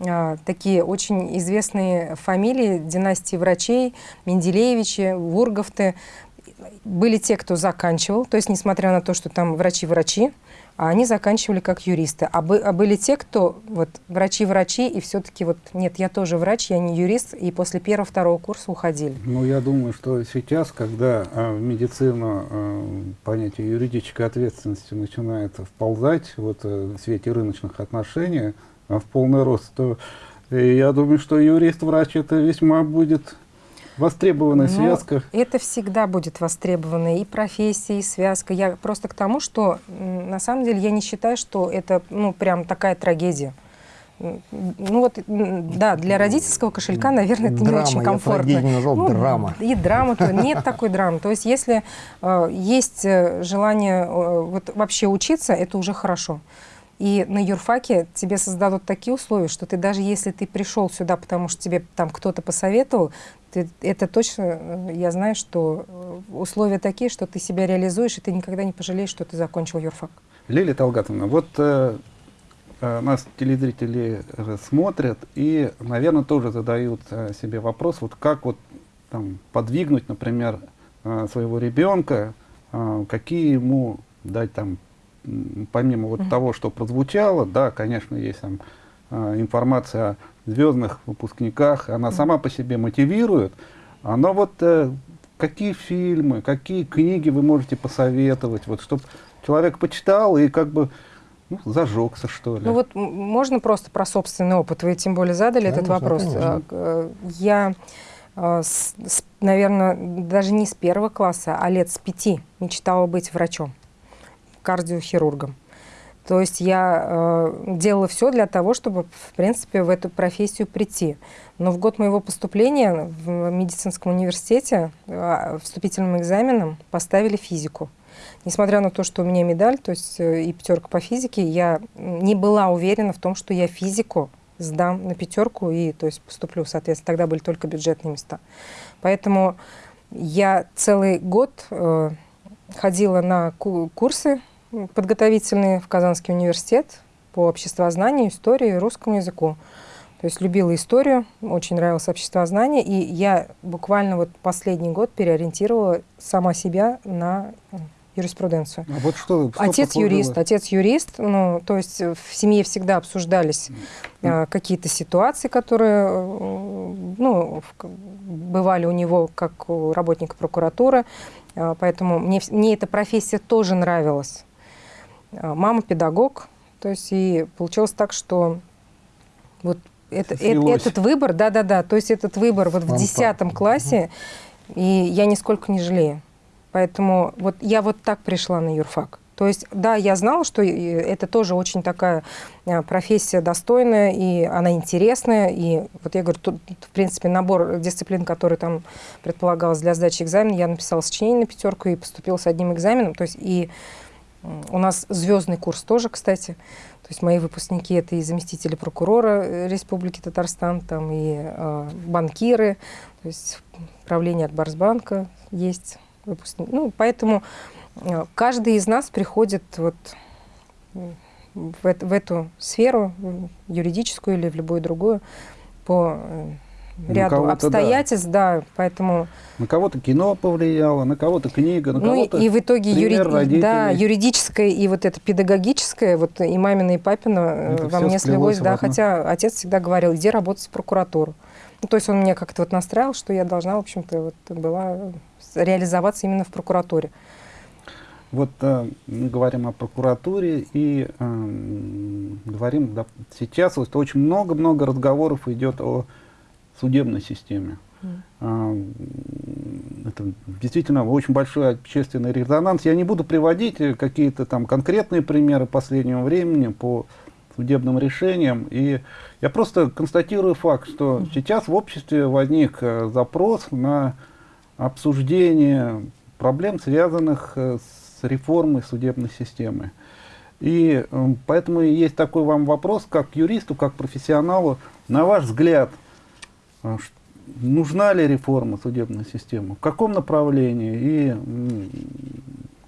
а, такие очень известные фамилии династии врачей, Менделеевичи, Вурговты, были те, кто заканчивал, то есть несмотря на то, что там врачи-врачи, а они заканчивали как юристы. А, бы, а были те, кто вот врачи-врачи, и все-таки вот нет, я тоже врач, я не юрист, и после первого-второго курса уходили. Ну, я думаю, что сейчас, когда а, в медицину а, понятие юридической ответственности начинает вползать вот, э, в свете рыночных отношений а, в полный рост, то э, я думаю, что юрист-врач это весьма будет Востребованная Но связка. Это всегда будет востребованная и профессия, и связка. Я просто к тому, что на самом деле я не считаю, что это ну, прям такая трагедия. Ну вот, да, для родительского кошелька, наверное, это драма, не очень комфортно. Я назвал, ну, драма. И драма, то нет такой драмы. То есть если э, есть э, желание э, вот, вообще учиться, это уже хорошо. И на юрфаке тебе создадут такие условия, что ты даже если ты пришел сюда, потому что тебе там кто-то посоветовал, ты, это точно, э, я знаю, что э, условия такие, что ты себя реализуешь, и ты никогда не пожалеешь, что ты закончил юрфак. Лилия Талгатовна, вот э, э, нас телезрители смотрят и, наверное, тоже задают себе вопрос, вот как вот там подвигнуть, например, своего ребенка, какие ему дать там, помимо вот Мгм. того, что прозвучало, да, конечно, есть там информация о звездных выпускниках, она сама по себе мотивирует, но вот э, какие фильмы, какие книги вы можете посоветовать, вот, чтобы человек почитал и как бы ну, зажегся, что ли? Ну вот можно просто про собственный опыт. Вы тем более задали этот Конечно, вопрос. конечно. А, э, Я, наверное, даже не с первого класса, а лет с пяти мечтала быть врачом, кардиохирургом. То есть я э, делала все для того, чтобы, в принципе, в эту профессию прийти. Но в год моего поступления в медицинском университете э, вступительным экзаменом поставили физику. Несмотря на то, что у меня медаль, то есть э, и пятерка по физике, я не была уверена в том, что я физику сдам на пятерку и то есть поступлю, соответственно, тогда были только бюджетные места. Поэтому я целый год э, ходила на ку- курсы подготовительные в Казанский университет по обществознанию, истории и русскому языку. То есть любила историю, очень нравилось обществознание, и я буквально вот последний год переориентировала сама себя на э, юриспруденцию. А вот что, что Отец юрист, отец юрист, ну, то есть в семье всегда обсуждались э, какие-то ситуации, которые, э, ну, в- бывали у него как у работника прокуратуры, Э, поэтому мне, мне эта профессия тоже нравилась. Э, Мама педагог, то есть и получилось так, что вот это, э- Слилось. этот выбор, да-да-да, то есть этот выбор вот в Вам 10 классе, и я нисколько не жалею. Поэтому вот я вот так пришла на юрфак. То есть, да, я знала, что и это тоже очень такая э, профессия достойная, и она интересная. И вот я говорю, тут, в принципе, набор дисциплин, который там предполагалось для сдачи экзамена, я написала сочинение на пятерку и поступила с одним экзаменом. То есть, и у нас звездный курс тоже, кстати. То есть мои выпускники это и заместители прокурора э, Республики Татарстан, там и э, банкиры, то есть правление Акбарсбанка есть выпускник. Ну, поэтому э, каждый из нас приходит вот в, эт- в эту сферу, юридическую или в любую другую, по э, ряду кого-то да. обстоятельств, да. поэтому На кого-то кино повлияло, на кого-то книга, на ну кого-то... и в итоге юри- родителей. да, юридическое и вот это педагогическое, вот и мамина, и папина э, Это во мне слилось, да, хотя отец всегда говорил, иди работать в прокуратуру. Ну, то есть он меня как-то вот настраивал, что я должна, в общем-то, вот была э, реализоваться именно в прокуратуре. Вот э, мы говорим о прокуратуре и эм, говорим, да, сейчас вот очень много-много разговоров идет о судебной системе. А, Это действительно очень большой общественный резонанс. Я не буду приводить э, какие-то там конкретные примеры последнего времени по судебным решениям. И я просто констатирую факт, что сейчас в обществе возник э, запрос на обсуждение проблем, связанных э, с реформой судебной системы. И поэтому есть такой вам вопрос, как юристу, как профессионалу. На ваш взгляд, нужна ли реформа судебной системы? В каком направлении? И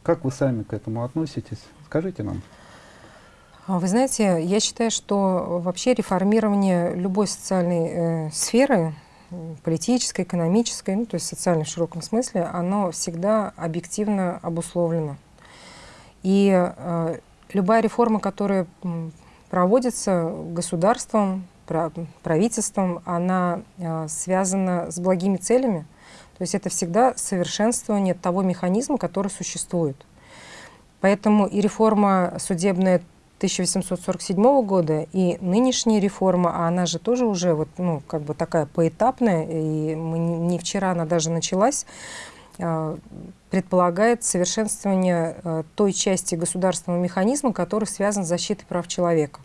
как вы сами к этому относитесь? Скажите нам. А Вы знаете, я считаю, что вообще реформирование любой социальной э, сферы, политической, экономической, ну, то есть социальной в широком смысле, оно всегда объективно обусловлено. И э, любая реформа, которая проводится государством, правительством, она э, связана с благими целями. То есть это всегда совершенствование того механизма, который существует. Поэтому и реформа судебная 1847 года, и нынешняя реформа, а она же тоже уже вот, ну, как бы такая поэтапная, и мы не, не вчера она даже началась, а, предполагает совершенствование а, той части государственного механизма, который связан с защитой прав человека.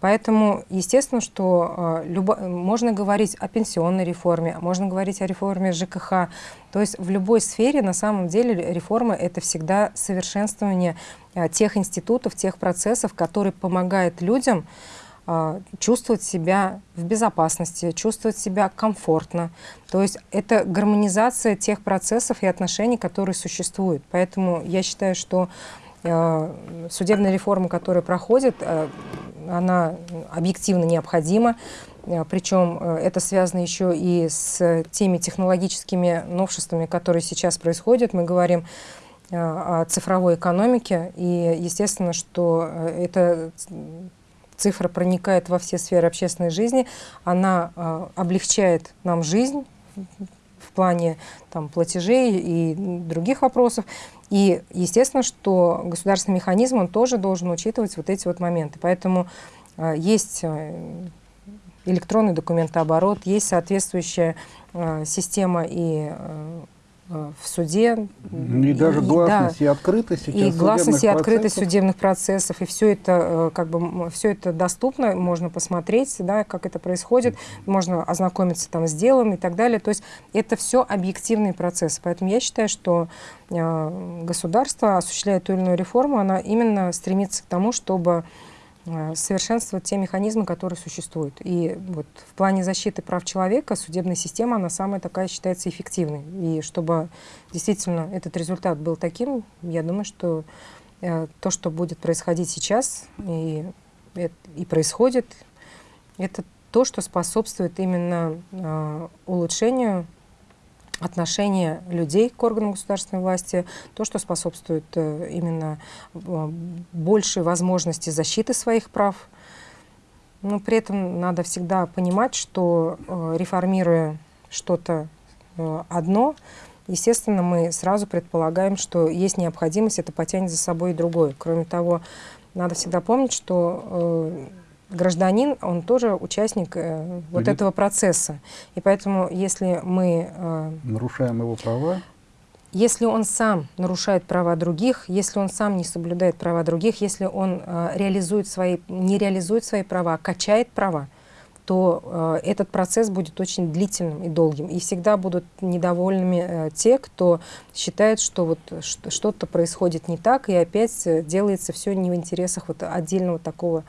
Поэтому, естественно, что а, любо- можно говорить о пенсионной реформе, можно говорить о реформе ЖКХ. То есть в любой сфере на самом деле реформа — это всегда совершенствование а, тех институтов, тех процессов, которые помогают людям а, чувствовать себя в безопасности, чувствовать себя комфортно. То есть это гармонизация тех процессов и отношений, которые существуют. Поэтому я считаю, что судебная реформа, которая проходит, она объективно необходима. Э, Причем э, это связано еще и с теми технологическими новшествами, которые сейчас происходят. Мы говорим э, о цифровой экономике, и естественно, что эта цифра проникает во все сферы общественной жизни, она облегчает нам жизнь плане там, платежей и других вопросов. И естественно, что государственный механизм, он тоже должен учитывать вот эти вот моменты. Поэтому есть электронный документооборот, есть соответствующая э, система и э, э в суде. И, и даже гласность и, да, и открытость И гласность и открытость судебных процессов. И все это, э, как бы, все это доступно, можно посмотреть, да, как это происходит, можно ознакомиться там, с делом и так далее. То есть это все объективный процесс. Поэтому я считаю, что э, государство, осуществляя ту или иную реформу, она именно стремится к тому, чтобы Э, совершенствовать те механизмы, которые существуют. И вот в плане защиты прав человека судебная система, она самая такая считается эффективной. И чтобы действительно этот результат был таким, я думаю, что э, то, что будет происходить сейчас и, и происходит, это то, что способствует именно э, улучшению отношение людей к органам государственной власти, то, что способствует э, именно э, большей возможности защиты своих прав. Но при этом надо всегда понимать, что э, реформируя что-то одно, естественно, мы сразу предполагаем, что есть необходимость, это потянет за собой и другое. Кроме того, надо всегда помнить, что гражданин, он тоже участник э, вот этого процесса. И поэтому, если мы... Э, Нарушаем его права? Если он сам нарушает права других, если он сам не соблюдает права других, если он э, реализует свои, не реализует свои права, а качает права, то э, этот процесс будет очень длительным и долгим. И всегда будут недовольными э, те, кто считает, что вот что-то происходит не так, и опять э, делается все не в интересах вот отдельного такого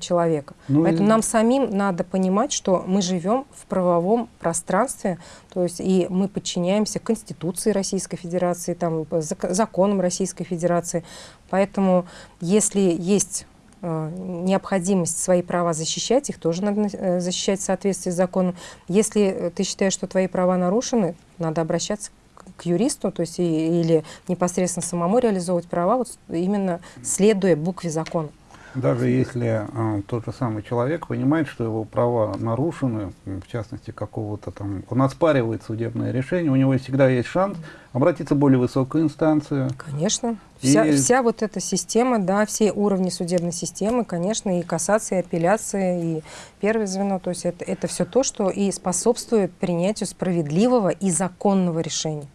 человека. Ну Поэтому и... нам самим надо понимать, что мы живем в правовом пространстве, то есть и мы подчиняемся Конституции Российской Федерации, там, законам Российской Федерации. Поэтому если есть э, необходимость свои права защищать, их тоже надо э, защищать в соответствии с законом. Если ты считаешь, что твои права нарушены, надо обращаться к юристу, то есть и, или непосредственно самому реализовывать права, вот именно следуя букве закона. Даже если э, тот же самый человек понимает, что его права нарушены, в частности, какого-то там, он оспаривает судебное решение, у него всегда есть шанс обратиться в более высокую инстанцию. Конечно. Вся, и... вся вот эта система, да, все уровни судебной системы, конечно, и кассация, и апелляция, и первое звено, то есть это, это все то, что и способствует принятию справедливого и законного решения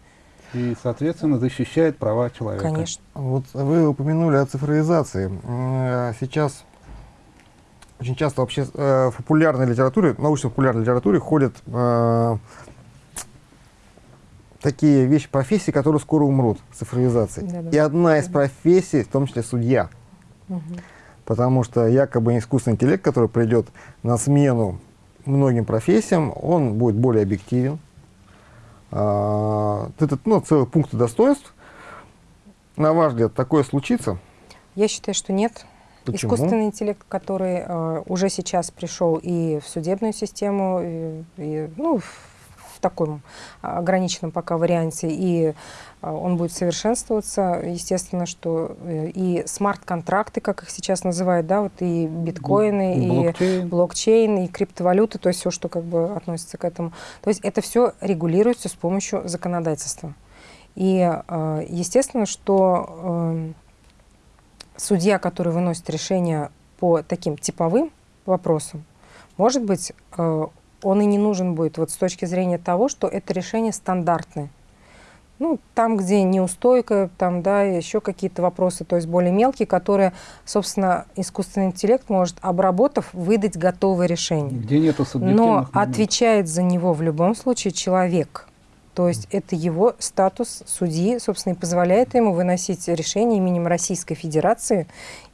и, соответственно, защищает права человека. Конечно. Вот вы упомянули о цифровизации. Э, сейчас очень часто вообще э, в популярной литературе, научно-популярной литературе ходят э, такие вещи, профессии, которые скоро умрут, цифровизации. Да, да. И одна из профессий, в том числе судья. Угу. Потому что якобы искусственный интеллект, который придет на смену многим профессиям, он будет более объективен, а, это ну, целый пункт достоинств. На ваш взгляд, такое случится? Я считаю, что нет. Почему? Искусственный интеллект, который э, уже сейчас пришел и в судебную систему, и, и ну, в таком ограниченном пока варианте, и а, он будет совершенствоваться. Естественно, что э, и смарт-контракты, как их сейчас называют, да, вот и биткоины, блокчейн. и блокчейн, и криптовалюты, то есть все, что как бы относится к этому. То есть это все регулируется с помощью законодательства. И а, естественно, что эм, судья, который выносит решение по таким типовым вопросам, может быть, э, он и не нужен будет вот с точки зрения того, что это решение стандартное. Ну, там, где неустойка, там, да, еще какие-то вопросы, то есть более мелкие, которые, собственно, искусственный интеллект может, обработав, выдать готовое решение. Где нету Но моментов. отвечает за него в любом случае человек. То есть это его статус судьи, собственно, и позволяет ему выносить решение именем Российской Федерации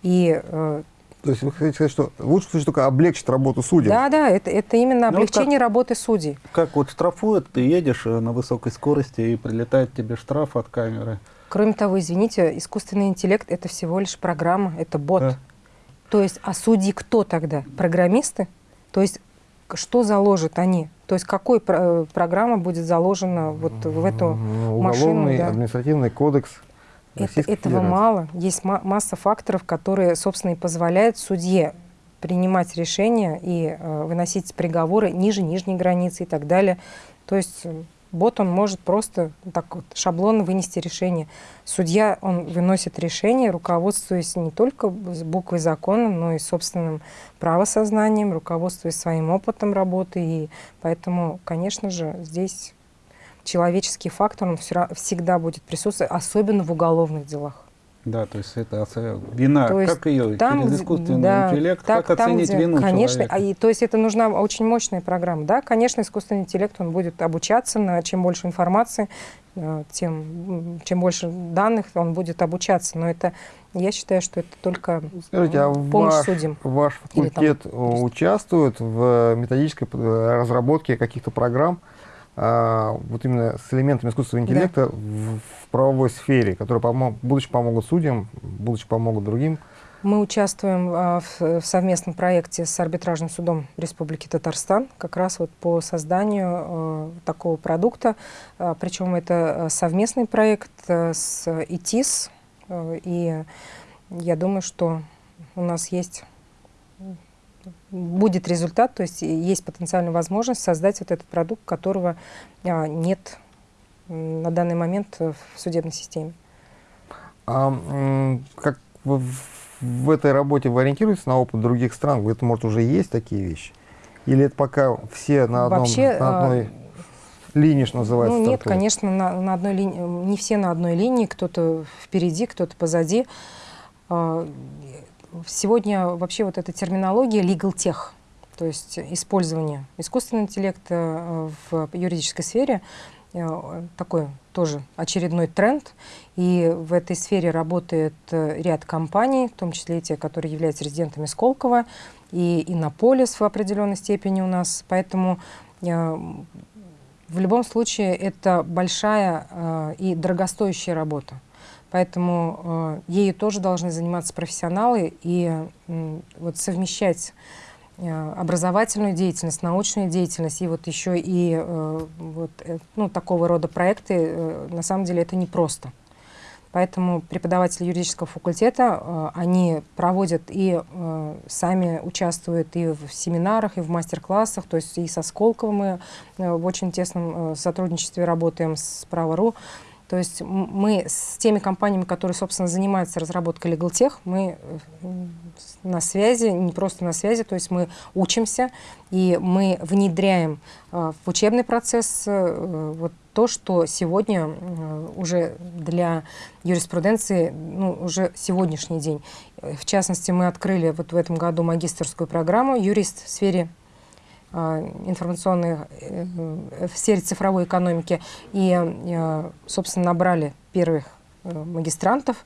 и э, то есть вы хотите сказать, что в лучшем случае только облегчить работу судей? Да, да, это, это именно ну, облегчение как, работы судей. Как вот штрафуют, ты едешь э, на высокой скорости и прилетает тебе штраф от камеры. Кроме того, извините, искусственный интеллект – это всего лишь программа, это бот. Да. То есть, а судьи кто тогда? Программисты? То есть, что заложат они? То есть, какой про программа будет заложена вот в эту Ну, машину? Уголовный да? административный кодекс Это- Российской этого мало. Есть ма- масса факторов, которые, собственно, и позволяют судье принимать решения и э, выносить приговоры ниже нижней границы и так далее. То есть э, бот, он может просто так вот шаблонно вынести решение. Судья, он выносит решение, руководствуясь не только буквой закона, но и собственным правосознанием, руководствуясь своим опытом работы. И поэтому, конечно же, здесь человеческий фактор, он всё- всегда будет присутствовать, особенно в уголовных делах. Да, то есть это вина, То есть как ее Там, через искусственный да, интеллект, так, как там, оценить где- вину Конечно, человека? а и, то есть это нужна очень мощная программа. Да, конечно, искусственный интеллект, он будет обучаться, на чем больше информации, э, тем, чем больше данных он будет обучаться. Но это, я считаю, что это только Скажите, а помощь ваш, судьям. ваш там факультет э, участвует в методической п- разработке каких-то программ, а, вот именно с элементами искусственного Да. интеллекта в, в правовой сфере, которые помо- будучи помогут судьям, будучи помогут другим? Мы участвуем а, в, в совместном проекте с арбитражным судом Республики Татарстан, как раз вот по созданию э, такого продукта. А, причем это э, совместный проект э, с ИТИС, э, и я думаю, что у нас есть будет результат, то есть есть потенциальная возможность создать вот этот продукт, которого а, нет на данный момент в судебной системе. А как в, в этой работе вы ориентируетесь на опыт других стран? Вы, Это, может, уже есть такие вещи? Или это пока все на, одном, Вообще, на а, одной линии, что называется? Ну, нет, стартуют? конечно, на, на одной линии, не все на одной линии, кто-то впереди, кто-то позади. Сегодня вообще вот эта терминология legal tech, то есть использование искусственного интеллекта э, в юридической сфере, э, такой тоже очередной тренд. И в этой сфере работает э, ряд компаний, в том числе те, которые являются резидентами Сколково, и Иннополис в определенной степени у нас. Поэтому в любом случае это большая и дорогостоящая работа. Поэтому э, ею тоже должны заниматься профессионалы и м, вот совмещать э, образовательную деятельность, научную деятельность и вот еще и э, вот, э, ну, такого рода проекты, э, на самом деле это непросто. Поэтому преподаватели юридического факультета, э, они проводят и э, сами участвуют и в семинарах, и в мастер-классах, то есть и со Сколково мы э, в очень тесном э, сотрудничестве работаем с Право.ру. То есть мы с теми компаниями, которые, собственно, занимаются разработкой LegalTech, мы э, на связи, не просто на связи, то есть мы учимся и мы внедряем э, в учебный процесс э, вот то, что сегодня уже для юриспруденции, ну, уже сегодняшний день. В частности, мы открыли вот в этом году магистрскую программу «Юрист в сфере информационной, э, в сфере цифровой экономики. И, э, собственно, набрали первых э, магистрантов.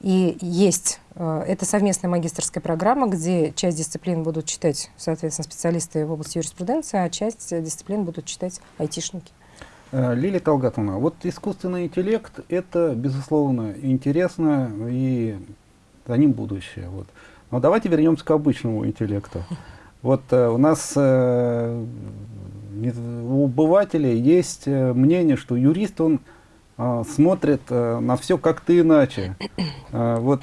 И есть, это совместная магистрская программа, где часть дисциплин будут читать, соответственно, специалисты в области юриспруденции, а часть дисциплин будут читать айтишники. Лилия Талгатовна, вот искусственный интеллект – это, безусловно, интересно, и за ним будущее. Вот. Но давайте вернемся к обычному интеллекту. Вот э, у нас э, у обывателей есть э, мнение, что юрист, он смотрит на все как-то иначе. Э, вот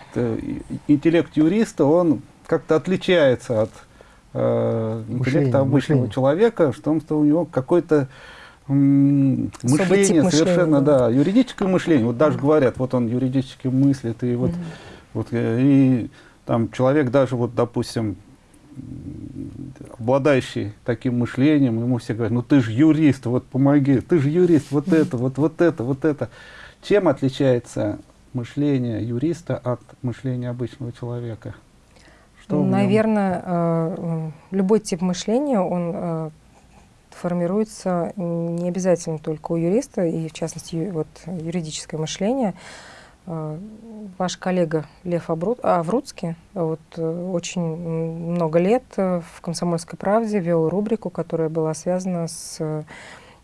интеллект юриста, он как-то отличается от Мышление, интеллекта обычного мышление. человека, в том, что у него какой-то мышление мышления, совершенно, да. юридическое мышление. Вот даже говорят, вот он юридически мыслит, и вот, вот и там человек даже вот, допустим, обладающий таким мышлением, ему все говорят, ну ты же юрист, вот помоги, ты же юрист, вот это, вот, вот это, вот это. Чем отличается мышление юриста от мышления обычного человека? Что? Наверное, э, любой тип мышления, он э, формируется не обязательно только у юриста, и в частности вот, юридическое мышление. Э, Ваш коллега Лев Авруцкий вот, э, очень много лет э, в «Комсомольской правде» вел рубрику, которая была связана с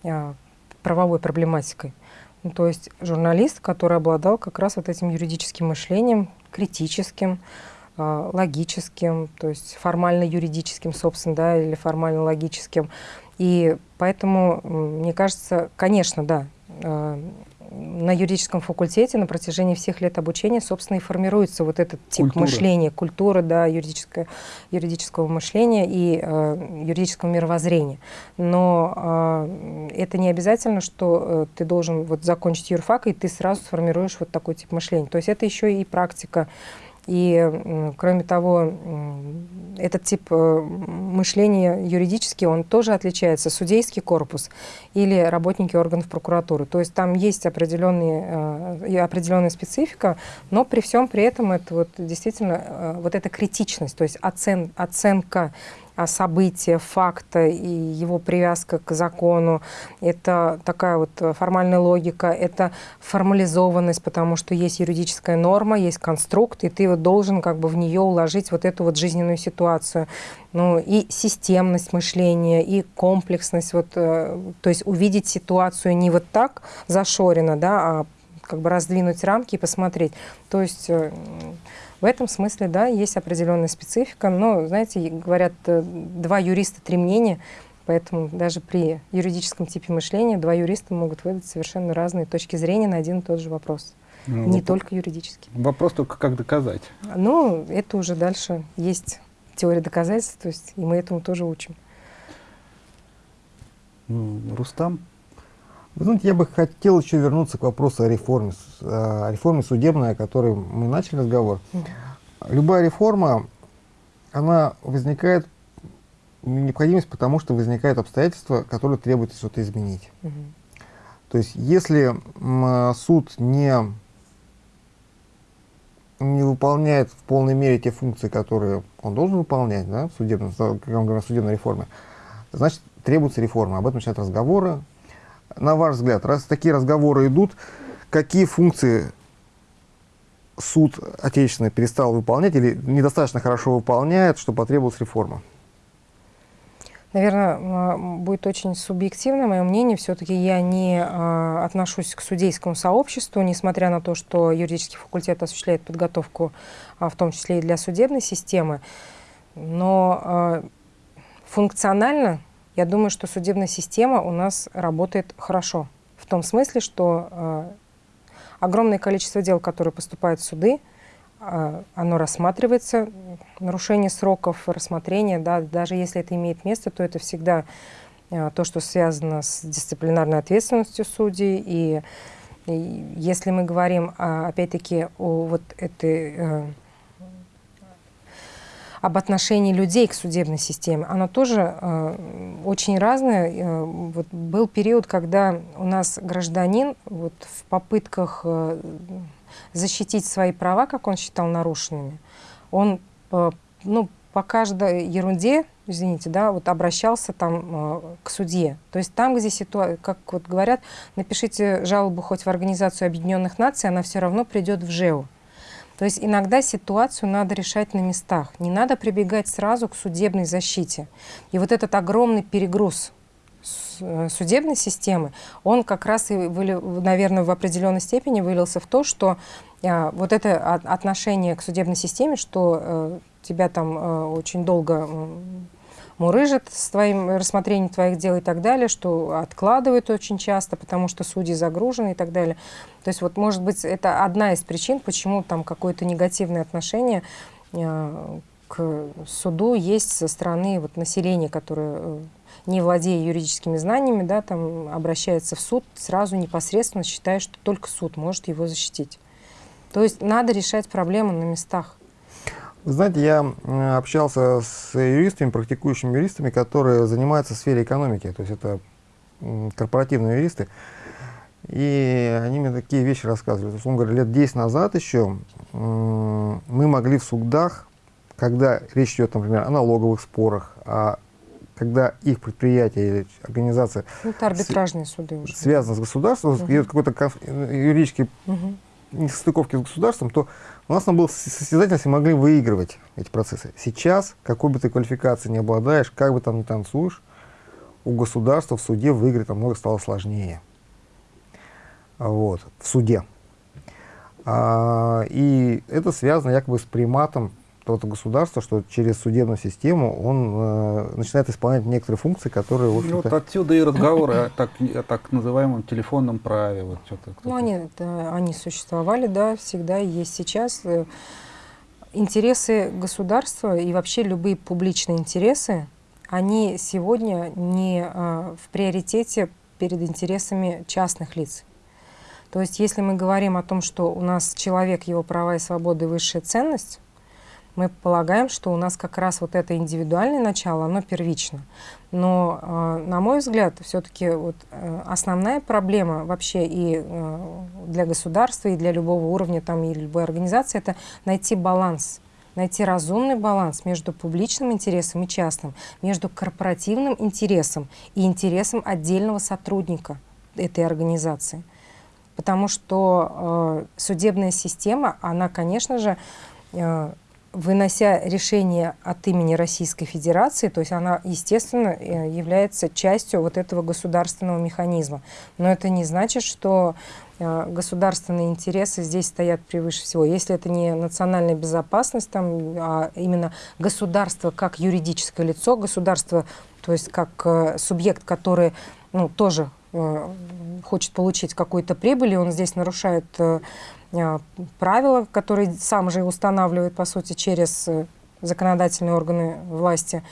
э, правовой проблематикой. Ну, то есть журналист, который обладал как раз вот этим юридическим мышлением, критическим, э, логическим, то есть формально-юридическим, собственно, да, или формально-логическим. И поэтому, мне кажется, конечно, да, на юридическом факультете на протяжении всех лет обучения, собственно, и формируется вот этот тип Культура. мышления, культура, да, юридическое, юридического мышления и э, юридического мировоззрения. Но э, это не обязательно, что э, ты должен вот закончить юрфак, и ты сразу сформируешь вот такой тип мышления. То есть это еще и практика, и, кроме того, этот тип э, мышления юридический, он тоже отличается. Судейский корпус или работники органов прокуратуры. То есть там есть определенные, э, определенная специфика, но при всем при этом это вот действительно э, вот эта критичность, то есть оцен, оценка события, факта и его привязка к закону. Это такая вот формальная логика, это формализованность, потому что есть юридическая норма, есть конструкт, и ты вот должен как бы в нее уложить вот эту вот жизненную ситуацию. Ну и системность мышления, и комплексность, вот, э, то есть увидеть ситуацию не вот так зашорено, да, а как бы раздвинуть рамки и посмотреть. То есть э, в этом смысле, да, есть определенная специфика, но, знаете, говорят, э, два юриста, три мнения, поэтому даже при юридическом типе мышления два юриста могут выдать совершенно разные точки зрения на один и тот же вопрос. Ну, не вопрос, только юридический. Вопрос только, как доказать. Ну, это уже дальше есть теория доказательств, то есть и мы этому тоже учим. Ну, Рустам? Вы знаете, я бы хотел еще вернуться к вопросу о реформе, о реформе судебной, о которой мы начали разговор. Любая реформа, она возникает, необходимость потому, что возникают обстоятельства, которые требуют что-то изменить. Угу. То есть, если суд не, не выполняет в полной мере те функции, которые он должен выполнять да, в судебном, как мы говорим, в судебной реформе, значит, требуется реформа. Об этом начинают разговоры, на ваш взгляд, раз такие разговоры идут, какие функции суд отечественный перестал выполнять или недостаточно хорошо выполняет, что потребовалась реформа? Наверное, будет очень субъективно мое мнение. Все-таки я не э, отношусь к судейскому сообществу, несмотря на то, что юридический факультет осуществляет подготовку, э, в том числе и для судебной системы. Но э, функционально я думаю, что судебная система у нас работает хорошо. В том смысле, что э, огромное количество дел, которые поступают в суды, э, оно рассматривается, нарушение сроков рассмотрения, да, даже если это имеет место, то это всегда э, то, что связано с дисциплинарной ответственностью судей. И, и если мы говорим, опять-таки, о вот этой э, об отношении людей к судебной системе, оно тоже э, очень разное. Э, вот был период, когда у нас гражданин вот, в попытках э, защитить свои права, как он считал нарушенными, он э, ну, по каждой ерунде, извините, да, вот обращался там э, к судье. То есть там, где ситуация, как вот говорят, напишите жалобу хоть в Организацию Объединенных Наций, она все равно придет в ЖЭУ. То есть иногда ситуацию надо решать на местах. Не надо прибегать сразу к судебной защите. И вот этот огромный перегруз э, судебной системы, он как раз и, наверное, в определенной степени вылился в то, что а, вот это отношение к судебной системе, что а, тебя там а, очень долго мурыжат с твоим рассмотрением твоих дел и так далее, что откладывают очень часто, потому что судьи загружены и так далее. То есть вот, может быть, это одна из причин, почему там какое-то негативное отношение э, к суду есть со стороны вот, населения, которое э, не владея юридическими знаниями, да, там обращается в суд, сразу непосредственно считая, что только суд может его защитить. То есть надо решать проблемы на местах. Вы знаете, я общался с юристами, практикующими юристами, которые занимаются в сфере экономики, то есть это корпоративные юристы. И они мне такие вещи рассказывали. То есть, он говорит, лет 10 назад еще мы могли в судах, когда речь идет, например, о налоговых спорах, а когда их предприятие или организация ну, это арбитражные суды уже. связаны с государством, угу. идет какой-то юридический угу. несостыковки с государством, то у нас там был состязательность и могли выигрывать эти процессы. Сейчас, какой бы ты квалификации не обладаешь, как бы там ни танцуешь, у государства в суде выиграть намного стало сложнее. Вот, в суде. А, и это связано якобы с приматом вот государства, что через судебную систему он э, начинает исполнять некоторые функции, которые, в ну, вот отсюда и разговоры о так, о так называемом телефонном праве. Вот ну, они, это, они существовали, да, всегда и есть сейчас. Э, интересы государства и вообще любые публичные интересы, они сегодня не э, в приоритете перед интересами частных лиц. То есть если мы говорим о том, что у нас человек, его права и свободы высшая ценность, мы полагаем, что у нас как раз вот это индивидуальное начало, оно первично. Но, э, на мой взгляд, все-таки вот, э, основная проблема вообще и э, для государства, и для любого уровня, там, и любой организации, это найти баланс найти разумный баланс между публичным интересом и частным, между корпоративным интересом и интересом отдельного сотрудника этой организации. Потому что э, судебная система, она, конечно же, э, вынося решение от имени Российской Федерации, то есть она, естественно, э, является частью вот этого государственного механизма. Но это не значит, что э, государственные интересы здесь стоят превыше всего. Если это не национальная безопасность, там, а именно государство как юридическое лицо, государство, то есть как э, субъект, который ну, тоже хочет получить какую-то прибыль, и он здесь нарушает Э, правила, которые сам же устанавливает, по сути, через э, законодательные органы власти,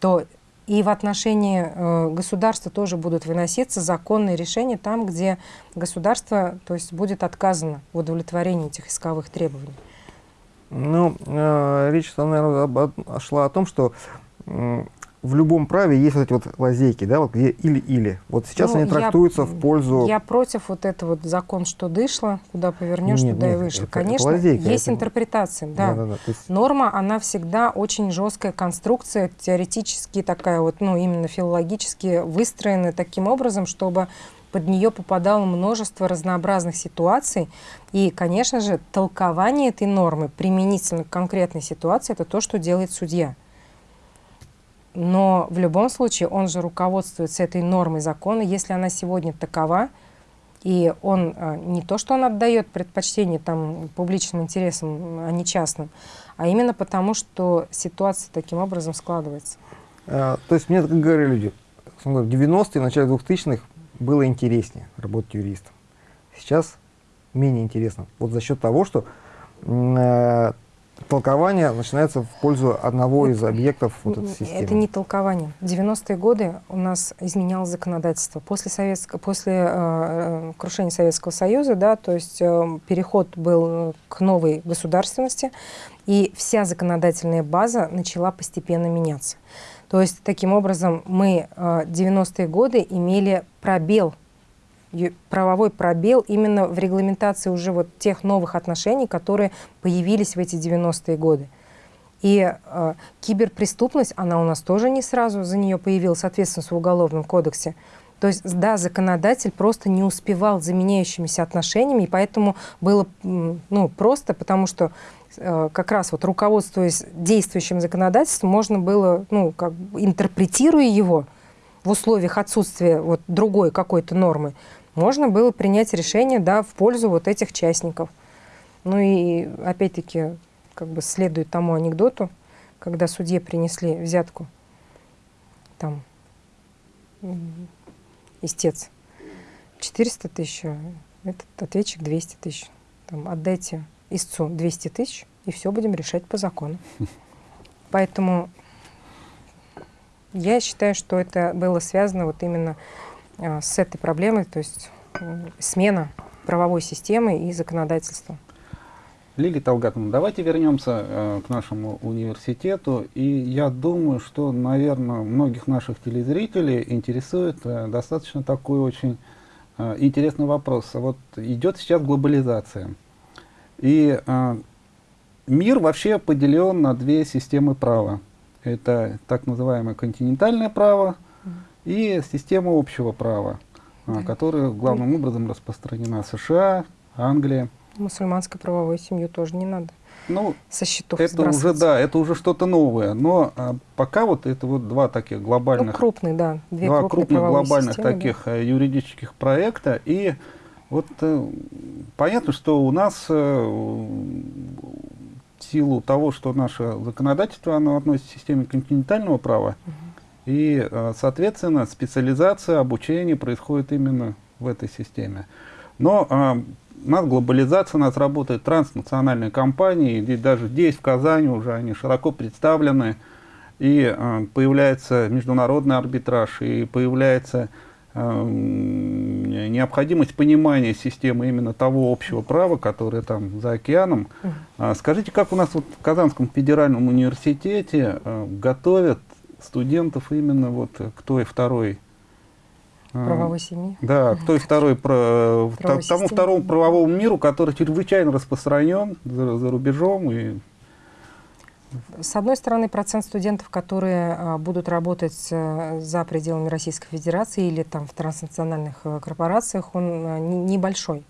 то и в отношении э, государства тоже будут выноситься законные решения там, где государство то есть, будет отказано в удовлетворении этих исковых требований. Ну, э, речь, наверное, шла о том, что в любом праве есть вот эти вот лазейки, да, вот где или-или. Вот сейчас ну, они трактуются я, в пользу... Я против вот этого вот закон, что дышло, куда повернешь, нет, туда нет, и вышло. Это, Конечно, это лазейка, есть это... интерпретация, да. да, да, да есть... Норма, она всегда очень жесткая конструкция, теоретически такая вот, ну, именно филологически выстроена таким образом, чтобы под нее попадало множество разнообразных ситуаций. И, конечно же, толкование этой нормы применительно к конкретной ситуации – это то, что делает судья. Но в любом случае он же руководствуется этой нормой закона, если она сегодня такова, и он а, не то, что он отдает предпочтение там, публичным интересам, а не частным, а именно потому, что ситуация таким образом складывается. А, то есть мне как говорили люди, в 90-е, в начале 2000-х было интереснее работать юристом. Сейчас менее интересно. Вот за счет того, что э, толкование начинается в пользу одного из объектов вот этой системы. Это не толкование. В 90-е годы у нас изменялось законодательство. После, советско, после э, э, крушения Советского Союза, да, то есть э, переход был к новой государственности, и вся законодательная база начала постепенно меняться. То есть, таким образом, мы э, 90-е годы имели пробел правовой пробел именно в регламентации уже вот тех новых отношений, которые появились в эти 90-е годы. И э, киберпреступность, она у нас тоже не сразу за нее появилась, соответственно, в Уголовном кодексе. То есть, да, законодатель просто не успевал за меняющимися отношениями, и поэтому было ну, просто, потому что э, как раз вот руководствуясь действующим законодательством, можно было, ну, как интерпретируя его в условиях отсутствия вот другой какой-то нормы, можно было принять решение да, в пользу вот этих частников. Ну и опять-таки, как бы следует тому анекдоту, когда судье принесли взятку, там, истец, 400 тысяч, а этот ответчик 200 тысяч. Там, отдайте истцу 200 тысяч, и все будем решать по закону. Поэтому я считаю, что это было связано вот именно с этой проблемой, то есть смена правовой системы и законодательства. Лилия Талгатовна, давайте вернемся э, к нашему университету. И я думаю, что, наверное, многих наших телезрителей интересует э, достаточно такой очень э, интересный вопрос. Вот идет сейчас глобализация. И э, мир вообще поделен на две системы права. Это так называемое континентальное право и система общего права, а, да. которая главным образом распространена США, Англия. Мусульманской правовой семью тоже не надо. Ну, со счетов это уже да, это уже что-то новое. Но а, пока вот это вот два таких глобальных, ну, крупные, да, две два крупных глобальных системы, таких да. Э, юридических проекта и вот э, понятно, что у нас э, в силу того, что наше законодательство оно относится к системе континентального права, угу. И, э, соответственно, специализация, обучение происходит именно в этой системе. Но э, у нас глобализация, у нас работают транснациональные компании, и даже здесь, в Казани, уже они широко представлены, и э, появляется международный арбитраж, и появляется э, необходимость понимания системы именно того общего права, которое там за океаном. -huh. Скажите, как у нас вот в Казанском федеральном университете э, готовят студентов именно вот к той второй правовой семьи. Да, к той второй, про, к тому второму правовому миру, который чрезвычайно распространен за, за рубежом и с одной стороны, процент студентов, которые а, будут работать а, за пределами Российской Федерации или там в транснациональных а, корпорациях, он а, не, небольшой.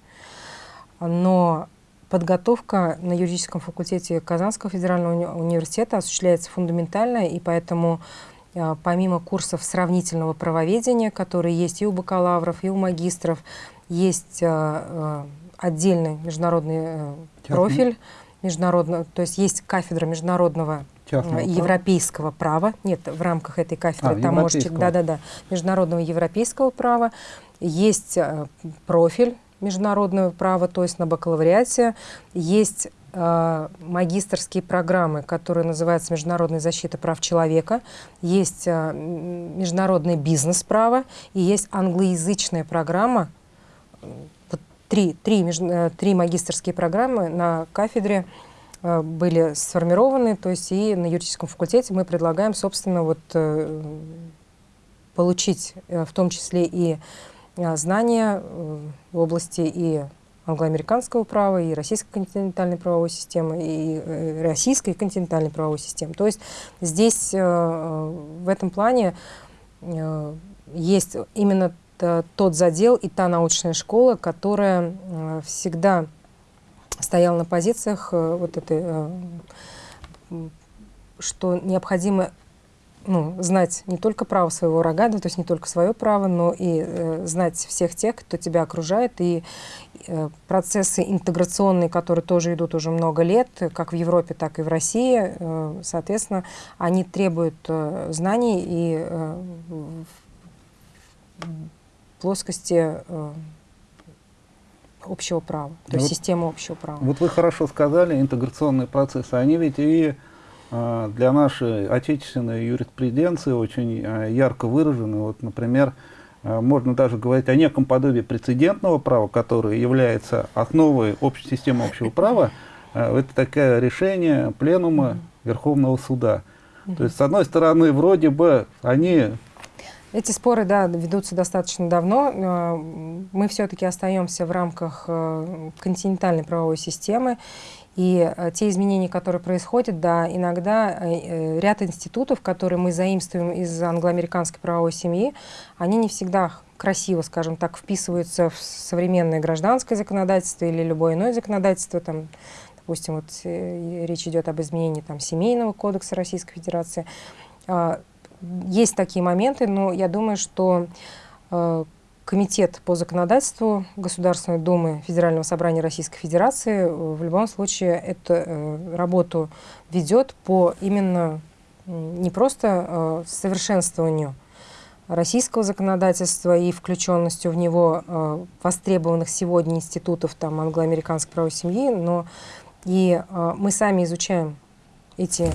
Но подготовка на юридическом факультете Казанского федерального уни университета осуществляется фундаментально, и поэтому а, помимо курсов сравнительного правоведения, которые есть и у бакалавров, и у магистров, есть а, отдельный международный а, профиль международного, то есть есть кафедра международного Частного европейского права. Нет, в рамках этой кафедры а, там можете, да-да-да, международного европейского права. Есть э, профиль международного права, то есть на бакалавриате. Есть э, магистрские программы, которые называются «Международная защита прав человека», есть э, «Международное бизнес-право» и есть англоязычная программа, три, три, э, три магистрские программы на кафедре э, были сформированы, то есть и на юридическом факультете мы предлагаем, собственно, вот э, получить в том числе и знания в области и англоамериканского права, и российской континентальной правовой системы, и российской континентальной правовой системы. То есть здесь в этом плане есть именно тот задел и та научная школа, которая э, всегда стояла на позициях э, вот этой, э, что необходимо ну, знать не только право своего рога, то есть не только свое право, но и э, знать всех тех, кто тебя окружает, и э, процессы интеграционные, которые тоже идут уже много лет, как в Европе, так и в России, э, соответственно, они требуют э, знаний и э, плоскости э, общего права, то есть вот, системы общего права. Вот вы хорошо сказали, интеграционные процессы, они ведь и для нашей отечественной юриспруденции очень э, ярко выражены. Вот, например, э, можно даже говорить о неком подобии прецедентного права, которое является основой общей системы общего права. Это такое решение пленума. Верховного суда. То есть, с одной стороны, вроде бы они эти споры, да, ведутся достаточно давно. Мы все-таки остаемся в рамках э, континентальной правовой системы. И э, те изменения, которые происходят, да, иногда ряд институтов, которые мы заимствуем из англоамериканской правовой семьи, они не всегда красиво, скажем так, вписываются в современное гражданское законодательство или любое иное законодательство, там, допустим, вот речь идет об изменении там, Семейного кодекса Российской Федерации. А, есть такие моменты, но я думаю, что э, Комитет по законодательству Государственной Думы Федерального собрания Российской Федерации э, в любом случае эту э, работу ведет по именно не просто э, совершенствованию российского законодательства и включенностью в него востребованных сегодня институтов там, англо-американской правовой семьи, но и мы сами изучаем эти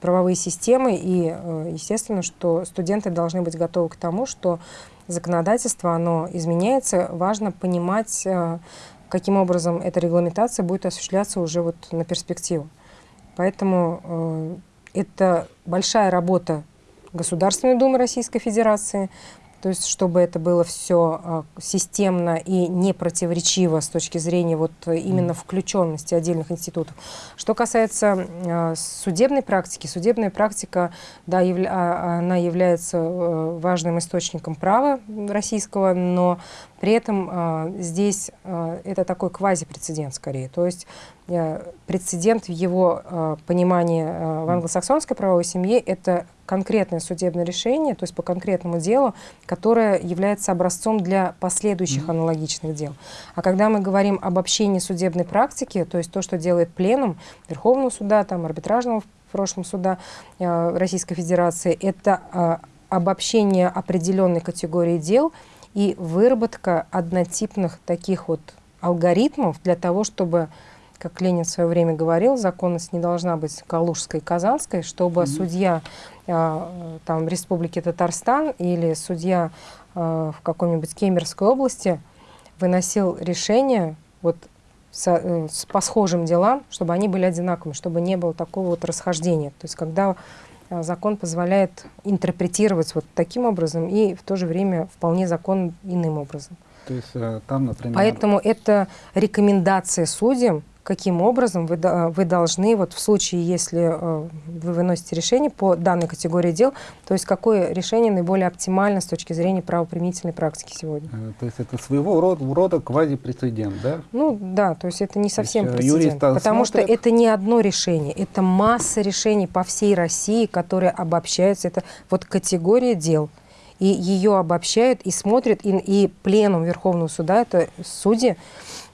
правовые системы, и естественно, что студенты должны быть готовы к тому, что законодательство, оно изменяется, важно понимать, э, каким образом эта регламентация будет осуществляться уже вот на перспективу. Поэтому э, это большая работа Государственной Думы Российской Федерации, то есть чтобы это было все а, системно и не противоречиво с точки зрения вот именно включенности отдельных институтов. Что касается а, судебной практики, судебная практика, да, явля, а, она является э, важным источником права российского, но при этом здесь это такой квази-прецедент скорее. То есть э, прецедент в его понимании в англосаксонской правовой семье – это конкретное судебное решение, то есть по конкретному делу, которое является образцом для последующих mm -hmm. аналогичных дел. А когда мы говорим об общении судебной практики, то есть то, что делает пленум Верховного суда, там, арбитражного в прошлом суда э, Российской Федерации, это э, обобщение определенной категории дел и выработка однотипных таких вот алгоритмов для того, чтобы как Ленин в свое время говорил, законность не должна быть калужской и казанской, чтобы mm -hmm. судья там, Республики Татарстан или судья э, в какой-нибудь Кемеровской области выносил решение вот, с, э, с, по схожим делам, чтобы они были одинаковыми, чтобы не было такого вот расхождения. То есть когда э, закон позволяет интерпретировать вот таким образом и в то же время вполне закон иным образом. То есть э, там, например... Поэтому это рекомендация судьям, каким образом вы, вы должны, вот в случае, если э, вы выносите решение по данной категории дел, то есть какое решение наиболее оптимально с точки зрения правоприменительной практики сегодня. Э, то есть это своего рода, рода квазипрецедент, да? Ну да, то есть это не совсем э, прецедент, потому смотрят... что это не одно решение, это масса решений по всей России, которые обобщаются, это вот категория дел и ее обобщают и смотрят, и, и пленум Верховного суда, это судьи,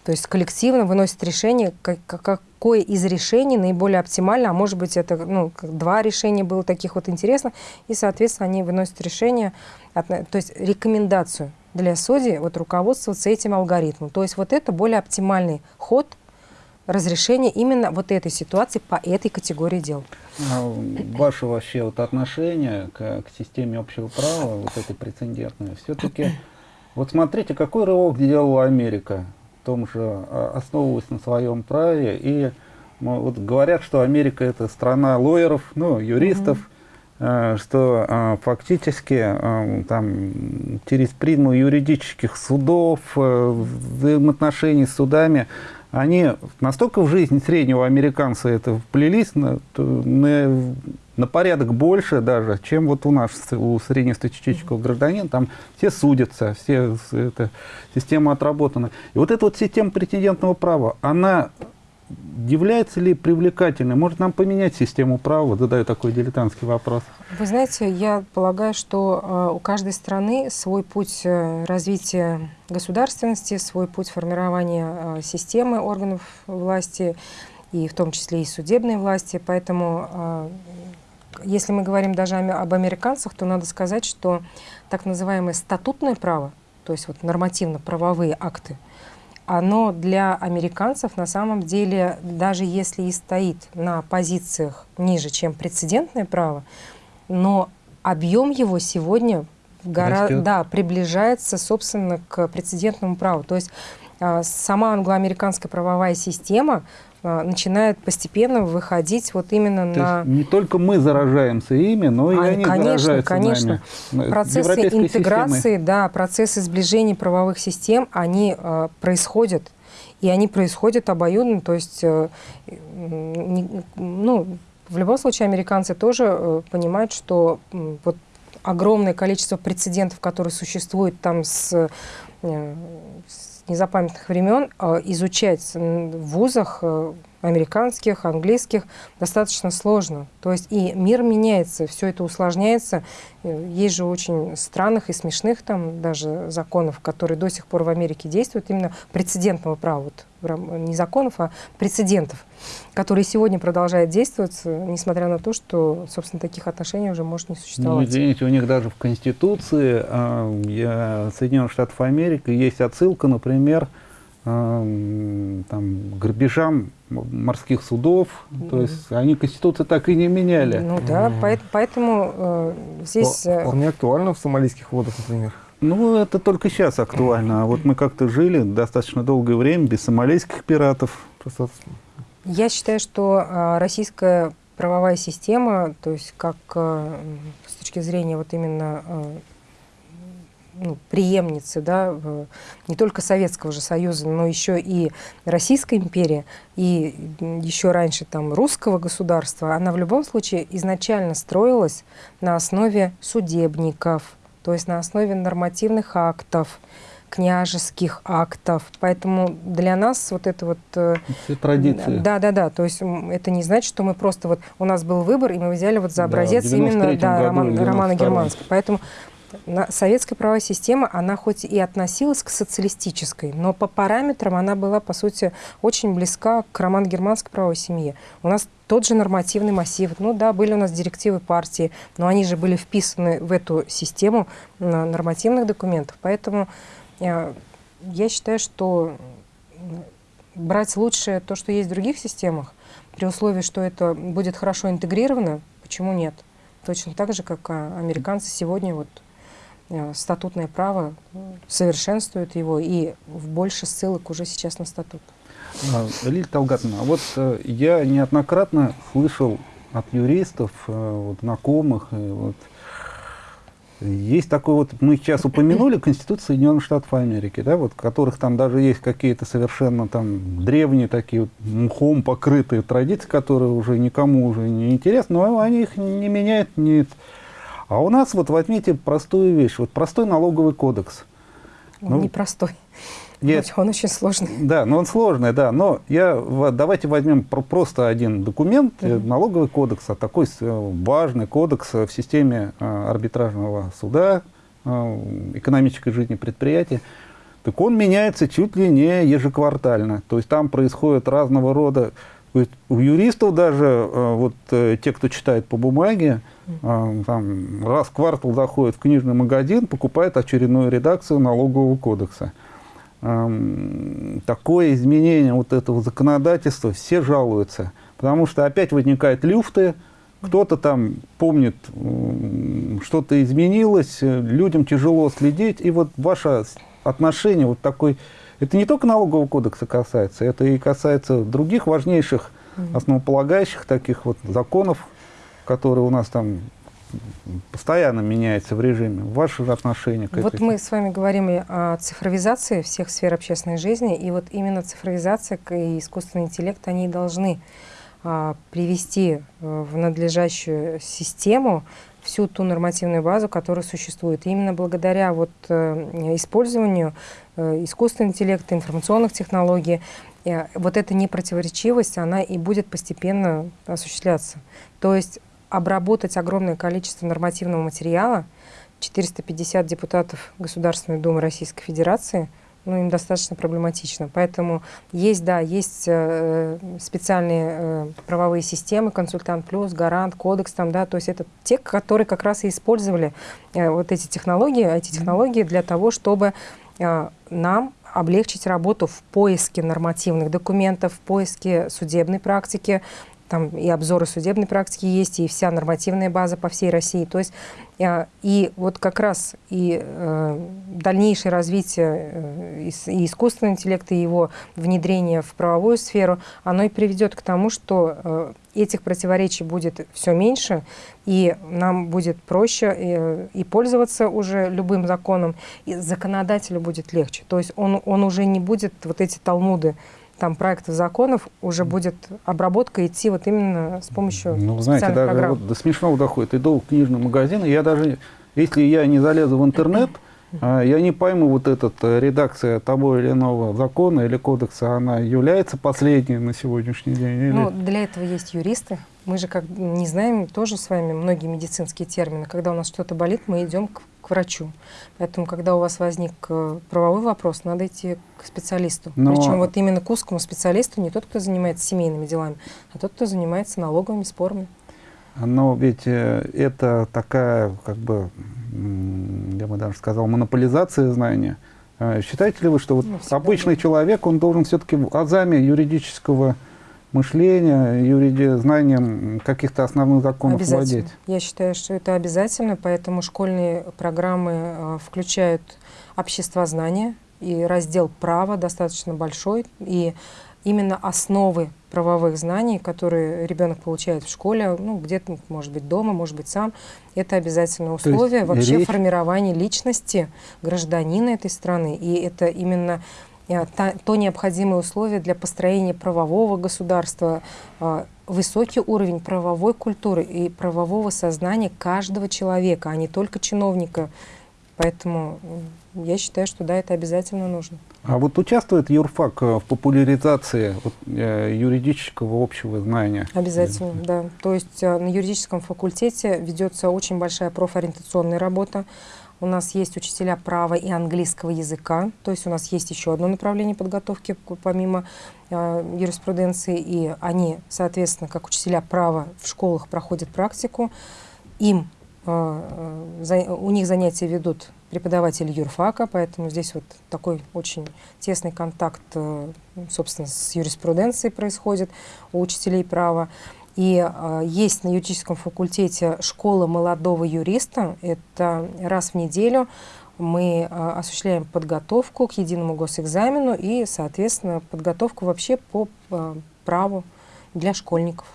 то есть коллективно выносят решение, как, какое из решений наиболее оптимально, а может быть это ну, два решения было таких вот интересных, и, соответственно, они выносят решение, то есть рекомендацию для судей вот, руководствоваться этим алгоритмом. То есть вот это более оптимальный ход разрешения именно вот этой ситуации по этой категории дел. А ваше вообще вот отношение к, к системе общего права, вот этой прецедентной, все-таки, вот смотрите, какой рывок сделала Америка том же а, основываясь на своем праве. И вот говорят, что Америка это страна лоеров, ну, юристов, mm -hmm. что а, фактически там, через призму юридических судов, взаимоотношений с судами, они настолько в жизнь среднего американца это вплелись на, на на порядок больше даже, чем вот у нас, у среднестатистического гражданина. Там все судятся, все, эта система отработана. И вот эта вот система прецедентного права, она является ли привлекательной? Может нам поменять систему права? Задаю такой дилетантский вопрос. Вы знаете, я полагаю, что э, у каждой страны свой путь э, развития государственности, свой путь формирования э, системы органов власти, и в том числе и судебной власти. Поэтому если мы говорим даже об американцах, то надо сказать, что так называемое статутное право, то есть вот нормативно-правовые акты, оно для американцев на самом деле, даже если и стоит на позициях ниже, чем прецедентное право, но объем его сегодня гора, да, приближается, собственно, к прецедентному праву. То есть а, сама англоамериканская правовая система начинает постепенно выходить вот именно То на... не только мы заражаемся ими, но и а, они конечно, заражаются конечно. нами. Процессы интеграции, системы. да, процессы сближения правовых систем, они э, происходят. И они происходят обоюдно, то есть, э, не, ну, в любом случае американцы тоже э, понимают, что э, вот огромное количество прецедентов, которые существуют там с, э, с незапамятных времен а, изучать в вузах э, американских, английских достаточно сложно. То есть и мир меняется, все это усложняется. Э, есть же очень странных и смешных там даже законов, которые до сих пор в Америке действуют, именно прецедентного права, вот, не законов, а прецедентов, которые сегодня продолжают действовать, несмотря на то, что, собственно, таких отношений уже может не существовать. Ну, извините, у них даже в Конституции э, Соединенных Штатов Америки есть отсылка, например, э, там, грабежам морских судов, mm -hmm. то есть они Конституцию так и не меняли. Ну да, mm -hmm. поэтому э, здесь... Э, Вполне актуально в сомалийских водах, например. Ну, это только сейчас актуально. А вот мы как-то жили достаточно долгое время без сомалийских пиратов. Я считаю, что э, российская правовая система, то есть как э, с точки зрения вот именно э, ну, преемницы да, не только Советского же Союза, но еще и Российской империи, и еще раньше там русского государства, она в любом случае изначально строилась на основе судебников, то есть на основе нормативных актов, княжеских актов. Поэтому для нас вот это вот... э, Все традиции. Да, да, да. То есть это не значит, что мы просто вот... У нас был выбор, и мы взяли вот за образец да, именно да, роман, романа Германского. Поэтому советская правовая система, она хоть и относилась к социалистической, но по параметрам она была, по сути, очень близка к романо-германской правовой семье. У нас тот же нормативный массив. Ну да, были у нас директивы партии, но они же были вписаны в эту систему нормативных документов. Поэтому э, я считаю, что брать лучшее то, что есть в других системах, при условии, что это будет хорошо интегрировано, почему нет? Точно так же, как а, американцы сегодня вот статутное право совершенствует его, и в больше ссылок уже сейчас на статут. А, Лилия Талгатовна, а вот э, я неоднократно слышал от юристов, э, вот, знакомых, вот, есть такой вот, мы сейчас упомянули Конституцию Соединенных Штатов Америки, да, вот, которых там даже есть какие-то совершенно там древние такие вот мхом покрытые традиции, которые уже никому уже не интересны, но они их не меняют, не, а у нас вот возьмите простую вещь, вот простой налоговый кодекс. Он ну, непростой. Нет, он очень сложный. Да, но он сложный, да. Но я, давайте возьмем просто один документ, mm -hmm. налоговый кодекс, а такой важный кодекс в системе арбитражного суда, экономической жизни предприятия. Так он меняется чуть ли не ежеквартально. То есть там происходят разного рода у юристов даже, э, вот э, те, кто читает по бумаге, э, там, раз в квартал заходит в книжный магазин, покупает очередную редакцию налогового кодекса. Эм, такое изменение вот этого законодательства все жалуются, потому что опять возникают люфты, кто-то там помнит, что-то изменилось, людям тяжело следить, и вот ваше отношение вот такой это не только налогового кодекса касается, это и касается других важнейших, основополагающих таких вот законов, которые у нас там постоянно меняются в режиме. Ваши отношения к Вот мы с вами говорим о цифровизации всех сфер общественной жизни, и вот именно цифровизация и искусственный интеллект, они должны а, привести э, в надлежащую систему всю ту нормативную базу, которая существует. И именно благодаря вот, э, использованию э, искусственного интеллекта, информационных технологий, э, вот эта непротиворечивость, она и будет постепенно осуществляться. То есть обработать огромное количество нормативного материала, 450 депутатов Государственной Думы Российской Федерации – ну, им достаточно проблематично. Поэтому есть, да, есть э, специальные э, правовые системы, консультант плюс, гарант, кодекс, там, да, то есть это те, которые как раз и использовали э, вот эти технологии, эти технологии для того, чтобы э, нам облегчить работу в поиске нормативных документов, в поиске судебной практики, там и обзоры судебной практики есть, и вся нормативная база по всей России. То есть и вот как раз и э, дальнейшее развитие э, и искусственного интеллекта, и его внедрение в правовую сферу, оно и приведет к тому, что этих противоречий будет все меньше, и нам будет проще и пользоваться уже любым законом, и законодателю будет легче. То есть он, он уже не будет вот эти талмуды там проектов законов уже будет обработка идти вот именно с помощью Ну, знаете, даже программ. вот до смешного доходит. Иду в книжный магазин, и я даже, если я не залезу в интернет, а, я не пойму, вот эта э, редакция того или иного закона или кодекса, она является последней на сегодняшний день? Или... Ну, для этого есть юристы. Мы же как не знаем тоже с вами многие медицинские термины. Когда у нас что-то болит, мы идем к к врачу. Поэтому, когда у вас возник э, правовой вопрос, надо идти к специалисту. Но... Причем вот именно к узкому специалисту, не тот, кто занимается семейными делами, а тот, кто занимается налоговыми спорами. Но ведь э, это такая, как бы, я бы даже сказал, монополизация знания. А считаете ли вы, что вот ну, обычный человек, он должен все-таки в азами юридического мышления, юриди, знанием каких-то основных законов владеть? Я считаю, что это обязательно, поэтому школьные программы э, включают обществознание и раздел права достаточно большой, и именно основы правовых знаний, которые ребенок получает в школе, ну, где-то, может быть, дома, может быть, сам, это обязательное условие вообще речь... формирования личности гражданина этой страны. И это именно то необходимое условие для построения правового государства, э, высокий уровень правовой культуры и правового сознания каждого человека, а не только чиновника Поэтому я считаю, что да, это обязательно нужно. А вот участвует юрфак в популяризации вот, э, юридического общего знания? Обязательно, да. То есть э, на юридическом факультете ведется очень большая профориентационная работа. У нас есть учителя права и английского языка, то есть у нас есть еще одно направление подготовки помимо э, юриспруденции, и они, соответственно, как учителя права в школах проходят практику, им э, за, у них занятия ведут преподаватели юрфака, поэтому здесь вот такой очень тесный контакт, э, собственно, с юриспруденцией происходит у учителей права. И э, есть на юридическом факультете школа молодого юриста. Это раз в неделю мы э, осуществляем подготовку к единому госэкзамену и, соответственно, подготовку вообще по э, праву для школьников.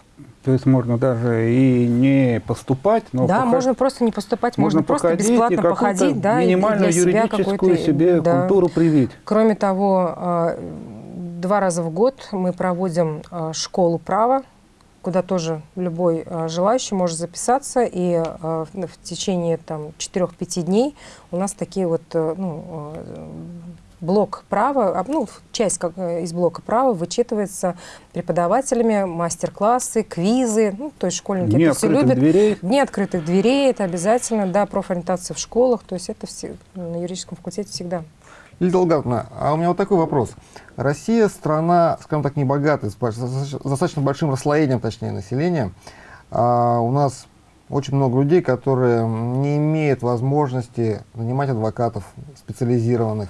То есть можно даже и не поступать, но да, можно просто не поступать, можно, можно просто бесплатно походить, да, минимальную и для юридическую себя, себе да. культуру привить. Кроме того, э, два раза в год мы проводим э, школу права, куда тоже любой э, желающий может записаться, и в течение там 4-5 дней у нас такие вот ну, блок права, ну, часть как, э, из блока права вычитывается преподавателями, мастер-классы, квизы, ну, то есть школьники Дни это все любят. Дверей. Дни открытых дверей, это обязательно, да, профориентация в школах, то есть это все, на юридическом факультете всегда. Лилия Долгатовна, а у меня вот такой вопрос. Россия страна, скажем так, небогатая, с достаточно большим расслоением, точнее, населения. А у нас очень много людей, которые не имеют возможности нанимать адвокатов специализированных,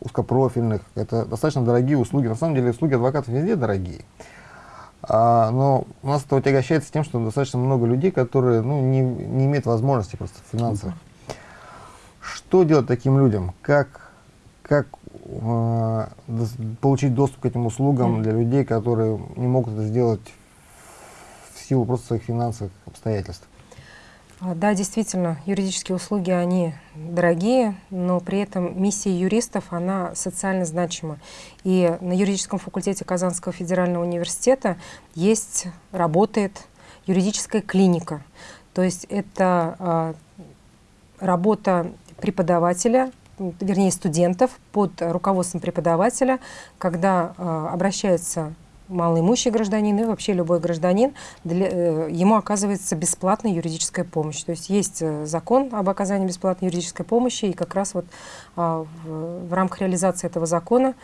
узкопрофильных. Это достаточно дорогие услуги. На самом деле услуги адвокатов везде дорогие. А, но у нас это отягощается тем, что достаточно много людей, которые ну, не, не имеют возможности просто финансовых. Что делать таким людям? Как, как э, получить доступ к этим услугам для людей, которые не могут это сделать в силу просто своих финансовых обстоятельств? А, да, действительно, юридические услуги, они дорогие, но при этом миссия юристов, она социально значима. И на юридическом факультете Казанского федерального университета есть, работает юридическая клиника. То есть это а, работа преподавателя, вернее студентов под руководством преподавателя, когда э, обращается малоимущий гражданин и вообще любой гражданин, для, э, ему оказывается бесплатная юридическая помощь. То есть есть э, закон об оказании бесплатной юридической помощи, и как раз вот а, в, в рамках реализации этого закона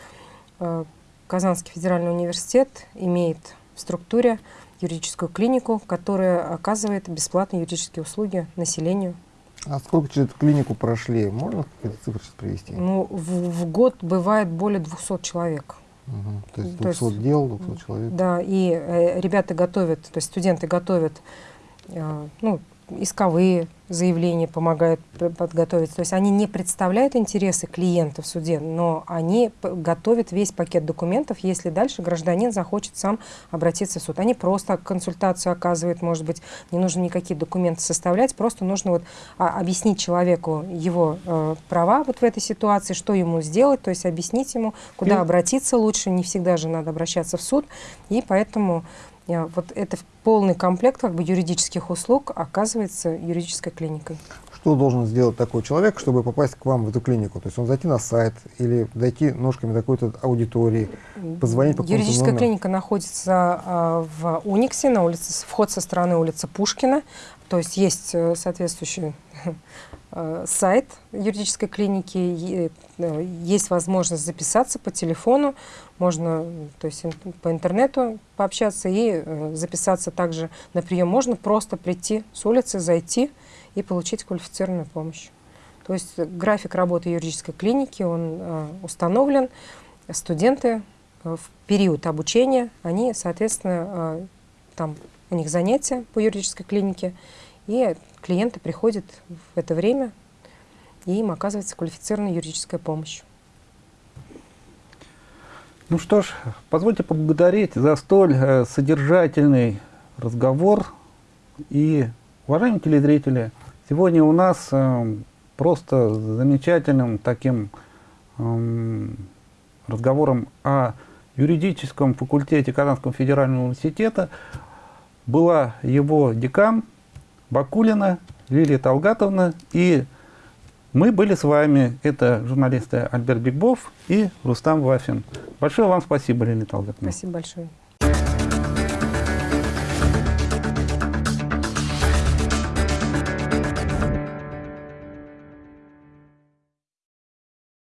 Казанский федеральный университет имеет в структуре юридическую клинику, которая оказывает бесплатные юридические услуги населению. А сколько через эту клинику прошли? Можно какие-то цифры сейчас привести? Ну, в, в год бывает более 200 человек. Угу. То есть 200 то есть, дел, 200 человек. Да, и э, ребята готовят, то есть студенты готовят э, ну, исковые заявления помогают подготовить. То есть они не представляют интересы клиента в суде, но они готовят весь пакет документов, если дальше гражданин захочет сам обратиться в суд. Они просто консультацию оказывают, может быть, не нужно никакие документы составлять, просто нужно вот а, объяснить человеку его э, права вот в этой ситуации, что ему сделать, то есть объяснить ему, куда и... обратиться лучше, не всегда же надо обращаться в суд, и поэтому вот это полный комплект как бы юридических услуг оказывается юридической клиникой. Что должен сделать такой человек, чтобы попасть к вам в эту клинику? То есть он зайти на сайт или дойти ножками до какой-то аудитории, позвонить по Юридическая номеру? клиника находится э, в Униксе, на улице, вход со стороны улицы Пушкина. То есть есть э, соответствующий Э, сайт юридической клиники, э, есть возможность записаться по телефону, можно то есть, по интернету пообщаться и э, записаться также на прием. Можно просто прийти с улицы, зайти и получить квалифицированную помощь. То есть график работы юридической клиники, он установлен. Студенты в период обучения, они, соответственно, там у них занятия по юридической клинике, и клиенты приходят в это время, и им оказывается квалифицированная юридическая помощь. Ну что ж, позвольте поблагодарить за столь э, содержательный разговор. И, уважаемые телезрители, сегодня у нас э, просто замечательным таким э, разговором о юридическом факультете Казанского федерального университета была его декан Бакулина Лилия Талгатовна и Мы были с вами, это журналисты Альберт Бигбов и Рустам Вафин. Большое вам спасибо, Леонид Албертовна. Спасибо большое.